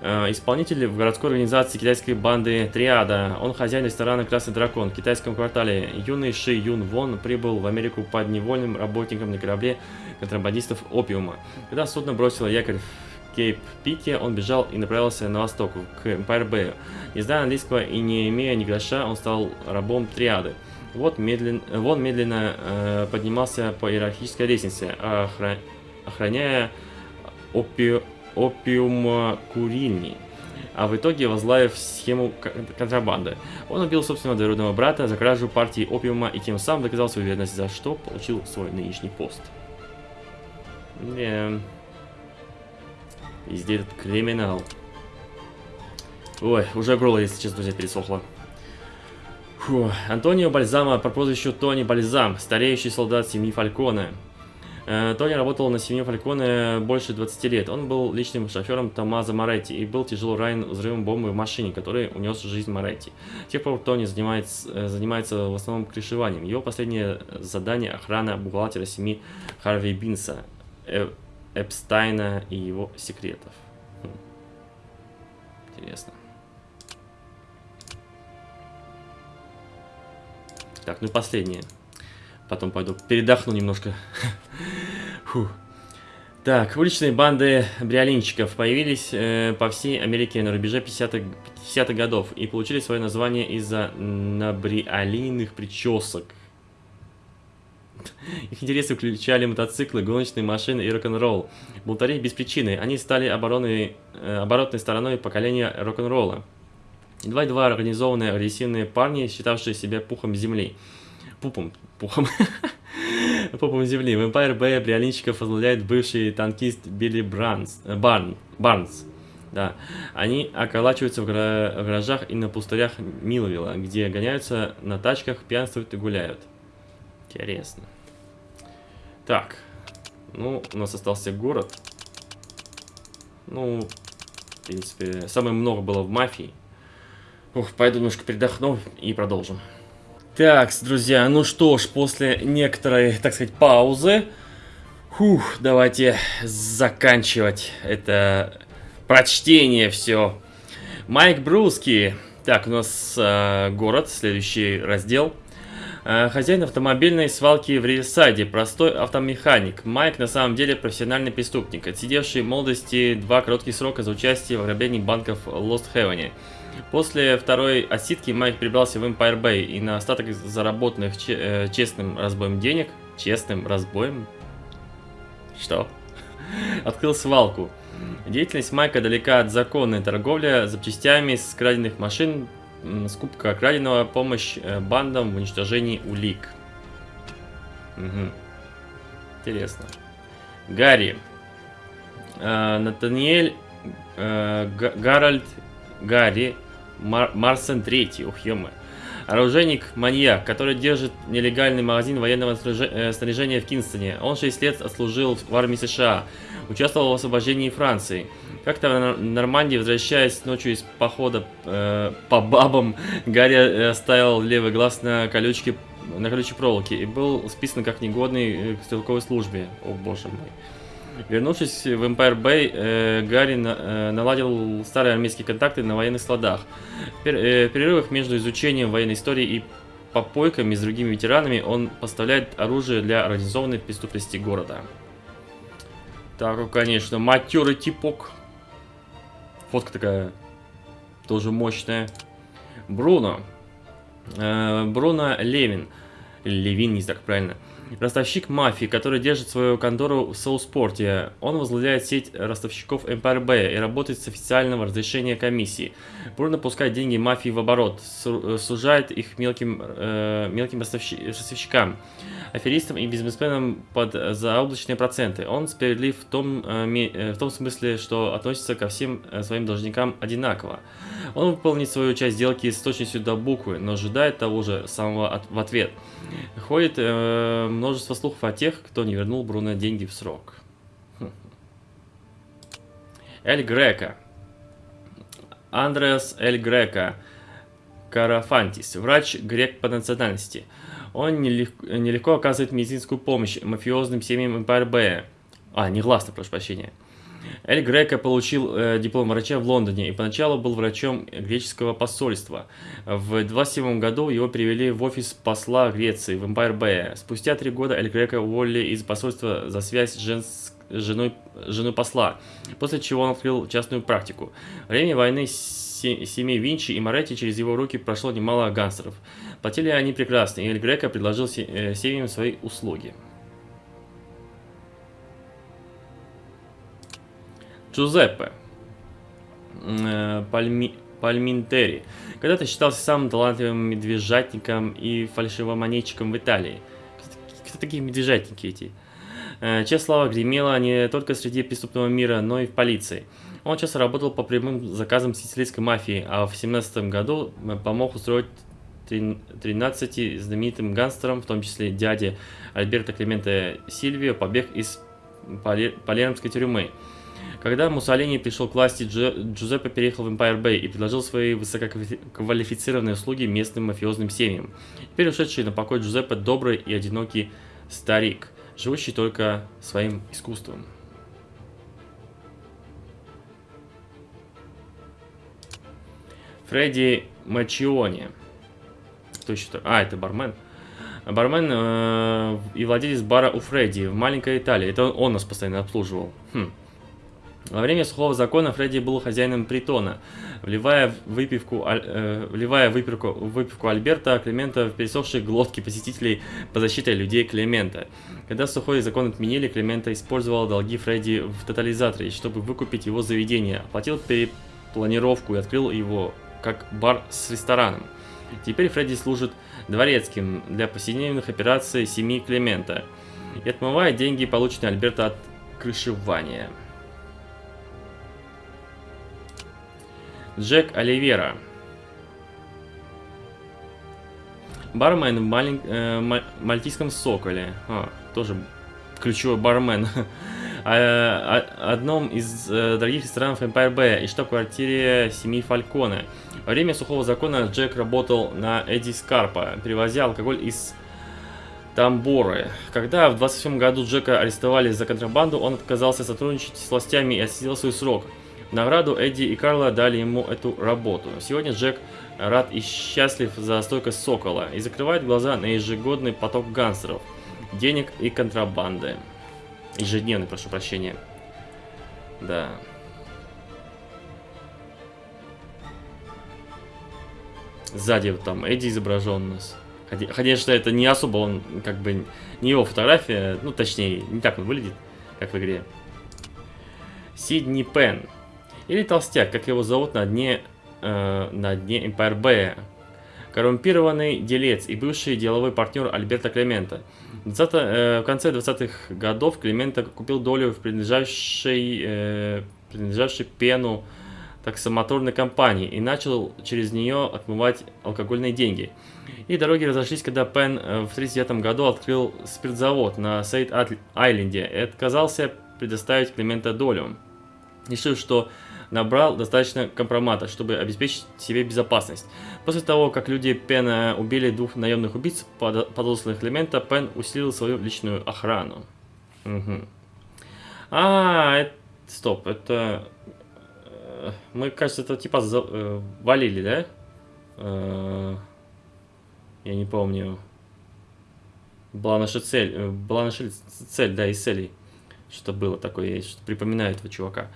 Э, исполнитель в городской организации китайской банды Триада. Он хозяин ресторана «Красный дракон» в китайском квартале. Юный Ши Юн Вон прибыл в Америку под невольным работником на корабле контрабандистов опиума. Когда судно бросило якорь в Кейп-Пике, он бежал и направился на восток, к Empire Bay. Не зная английского и не имея ни гроша, он стал рабом Триады. Вот медленно, Вон медленно э, поднимался по иерархической лестнице, охра... охраняя опи... опиум-курильни, а в итоге возглавив схему контрабанды. Он убил собственного двоюродного брата за кражу партии опиума и тем самым доказал свою верность, за что получил свой нынешний пост. Yeah. Везде этот криминал. Ой, уже горло, если честно, друзья, пересохло. Фу. Антонио Бальзама по прозвищу Тони Бальзам, стареющий солдат семьи Фальконе. Э, Тони работал на семью Фальконе больше 20 лет. Он был личным шофером Томазо Моретти и был тяжело ранен взрывом бомбы в машине, который унес жизнь Моретти. С тех пор Тони занимается, э, занимается в основном крышеванием. Его последнее задание – охрана бухгалтера семьи Харви Бинса, э, Эпстайна и его секретов. Хм. Интересно. Так, ну и последнее. Потом пойду передохну немножко. Фу. Так, уличные банды бриолинчиков появились э, по всей Америке на рубеже 50-х 50 годов и получили свое название из-за набриолийных причесок. Их интересы включали мотоциклы, гоночные машины и рок-н-ролл. Бунтари без причины. Они стали обороной, э, оборотной стороной поколения рок-н-ролла. Два-два организованные агрессивные парни, считавшие себя пухом земли. Пупом. Пухом. Пупом земли. В Empire Bay бриолинщиков возглавляет бывший танкист Билли Бранс, э, Барн, Барнс. Да. Они околачиваются в, гра в гаражах и на пустырях Милвилла, где гоняются на тачках, пьянствуют и гуляют. Интересно. Так. Ну, у нас остался город. Ну, в принципе, самое много было в мафии. Ух, пойду немножко передохну и продолжим. Так, друзья, ну что ж, после некоторой, так сказать, паузы, фух, давайте заканчивать это прочтение все. Майк Бруски. Так, у нас э, город, следующий раздел. Э, хозяин автомобильной свалки в Рисаде, простой автомеханик. Майк на самом деле профессиональный преступник, отсидевший в молодости два коротких срока за участие в ограблении банков в Лост Хевене. После второй отсидки Майк прибрался в Empire Bay и на остаток заработанных э, честным разбоем денег, честным разбоем, что? Открыл свалку. Деятельность Майка далека от законной торговли запчастями с краденных машин, скупка краденого, помощь э, бандам в уничтожении улик. Угу. Интересно. Гарри. Э, Натаниэль э, Гарольд Гарри Мар Марсен Третий, ух, ё Оружейник-маньяк, который держит нелегальный магазин военного э, снаряжения в Кинстоне. Он 6 лет отслужил в армии США, участвовал в освобождении Франции. Как-то в Нормандии, возвращаясь ночью из похода э, по бабам, Гарри э, оставил левый глаз на колючке на колючей проволоке и был списан как негодный к стрелковой службе. О боже мой. Вернувшись в Empire Bay, э, Гарри на, э, наладил старые армейские контакты на военных складах. В э, перерывах между изучением военной истории и попойками с другими ветеранами он поставляет оружие для организованной преступности города. Так, конечно, матерый типок. Фотка такая тоже мощная. Бруно. Э, Бруно Левин. Левин, не так правильно. Ростовщик мафии, который держит свою контору в Соуспорте. Он возглавляет сеть ростовщиков Empire Bay и работает с официального разрешения комиссии. Бурно пускает деньги мафии в оборот, сужает их мелким, э, мелким ростовщикам, аферистам и бизнесменам под заоблачные проценты. Он справедлив в том, э, э, в том смысле, что относится ко всем э, своим должникам одинаково. Он выполнит свою часть сделки с точностью до буквы, но ожидает того же самого от, в ответ. Ходит э, множество слухов о тех, кто не вернул Бруно деньги в срок. Эль Грека. Андреас Эль Грека. Карафантис. Врач грек по национальности. Он нелегко, нелегко оказывает медицинскую помощь мафиозным семьям Bay. А, негласно, прошу прощения. Эль Греко получил э, диплом врача в Лондоне и поначалу был врачом греческого посольства. В 27 году его привели в офис посла Греции в Эмпайр Бэя. Спустя три года Эль Греко уволили из посольства за связь с женс- женой, женой посла, после чего он открыл частную практику. Время войны се- семей Винчи и Моретти через его руки прошло немало гангстеров. Платили они прекрасно, и Эль Греко предложил э, семьям свои услуги. Джузеппе э, Пальми, Пальминтери когда-то считался самым талантливым медвежатником и фальшивомонетчиком в Италии. Кто, такие медвежатники эти? Э, Чья слава гремела не только среди преступного мира, но и в полиции. Он часто работал по прямым заказам сицилийской мафии, а в 17 году э, помог устроить трин- 13 знаменитым гангстерам, в том числе дяде Альберто Клименте Сильвио, побег из Пале- Палермской тюрьмы. Когда Муссолини пришел к власти, Джу- Джузеппе переехал в Empire Bay и предложил свои высококвалифицированные услуги местным мафиозным семьям. Теперь ушедший на покой Джузеппе добрый и одинокий старик, живущий только своим искусством. Фредди Мачиони. Кто еще? то- А, это бармен. Бармен э, и владелец бара у Фредди в маленькой Италии. Это он, он нас постоянно обслуживал. Хм. Во время сухого закона Фредди был хозяином притона, вливая выпивку, э, вливая выпивку, выпивку Альберта Климента в пересохшие глотки посетителей по защите людей Климента. Когда сухой закон отменили, Климента использовал долги Фредди в тотализаторе, чтобы выкупить его заведение, оплатил перепланировку и открыл его как бар с рестораном. Теперь Фредди служит дворецким для повседневных операций семьи Климента и отмывает деньги, полученные Альберта от крышевания. Джек Оливера. Бармен в малень- э, ма- мальтийском соколе. А, тоже ключевой бармен. А, а- одном из э, дорогих ресторанов Empire Bay и штаб-квартире семьи Фальконе. Во время сухого закона Джек работал на Эдди Скарпа, перевозя алкоголь из Тамборы. Когда в 27 году Джека арестовали за контрабанду, он отказался сотрудничать с властями и отсидел свой срок. Награду Эдди и Карла дали ему эту работу. Сегодня Джек рад и счастлив за стойкость Сокола и закрывает глаза на ежегодный поток гангстеров, денег и контрабанды. Ежедневный, прошу прощения. Да. Сзади вот там Эдди изображен у нас. Конечно, это не особо он, как бы, не его фотография, ну, точнее, не так он выглядит, как в игре. Сидни Пен. Или Толстяк, как его зовут на дне, э, на дне Empire Bay. Коррумпированный делец и бывший деловой партнер Альберта Клемента. В 20 э, в конце 20-х годов Клемента купил долю в принадлежавшей, э, принадлежавшей Пену таксомоторной компании и начал через нее отмывать алкогольные деньги. И дороги разошлись, когда Пен э, в 1939 году открыл спиртзавод на Сейд-Айленде и отказался предоставить Клемента долю, решив, что набрал достаточно компромата, чтобы обеспечить себе безопасность. После того, как люди Пена убили двух наемных убийц, под- подосланных Клемента, Пен усилил свою личную охрану. Мгм. А, это- стоп, это... э, Мы, кажется, это типа за- э, валили, да? Э, Я не помню. Была наша цель, была наша цель, да, из целей. Что было такое, я припоминаю этого чувака.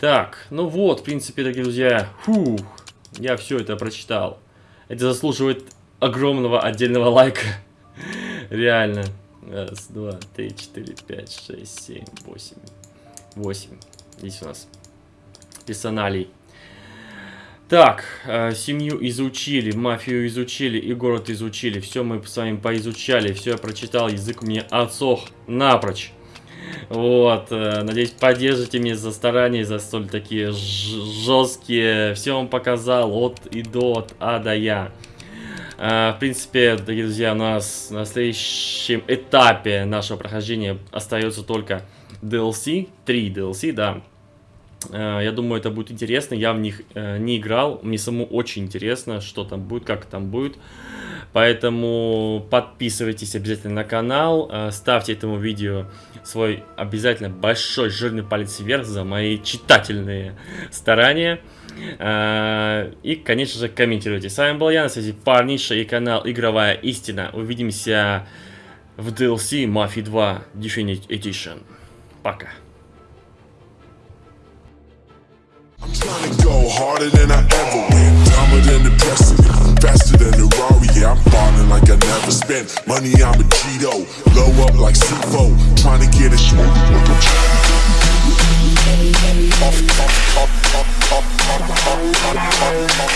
Так, ну вот, в принципе, дорогие друзья, фух, я все это прочитал. Это заслуживает огромного отдельного лайка. Реально. Раз, два, три, четыре, пять, шесть, семь, восемь. Восемь. Здесь у нас персоналей. Так, э, семью изучили, мафию изучили и город изучили. Все мы с вами поизучали, все я прочитал, язык меня отсох напрочь. Вот, э, надеюсь, поддержите меня за старания, за столь такие жесткие. Все вам показал от и до, от А до Я. Э, В принципе, дорогие друзья, у нас на следующем этапе нашего прохождения остается только DLC, 3 DLC, да. Э, я думаю, это будет интересно. Я в них э, не играл. Мне самому очень интересно, что там будет, как там будет. Поэтому подписывайтесь обязательно на канал. Э, ставьте этому видео свой обязательно большой жирный палец вверх за мои читательные старания. И, конечно же, комментируйте. С вами был я, на связи Парниша и канал Игровая Истина. Увидимся в DLC Mafia 2 Definitive Edition. Пока. I'm trying to go harder than I ever went. Dumber than the precedent, faster than the Rari. Yeah, I'm falling like I never spent. Money, I'm a Cheeto. Blow up like CFO. Trying to get a short. Up, up, up, up, up, up, up, up,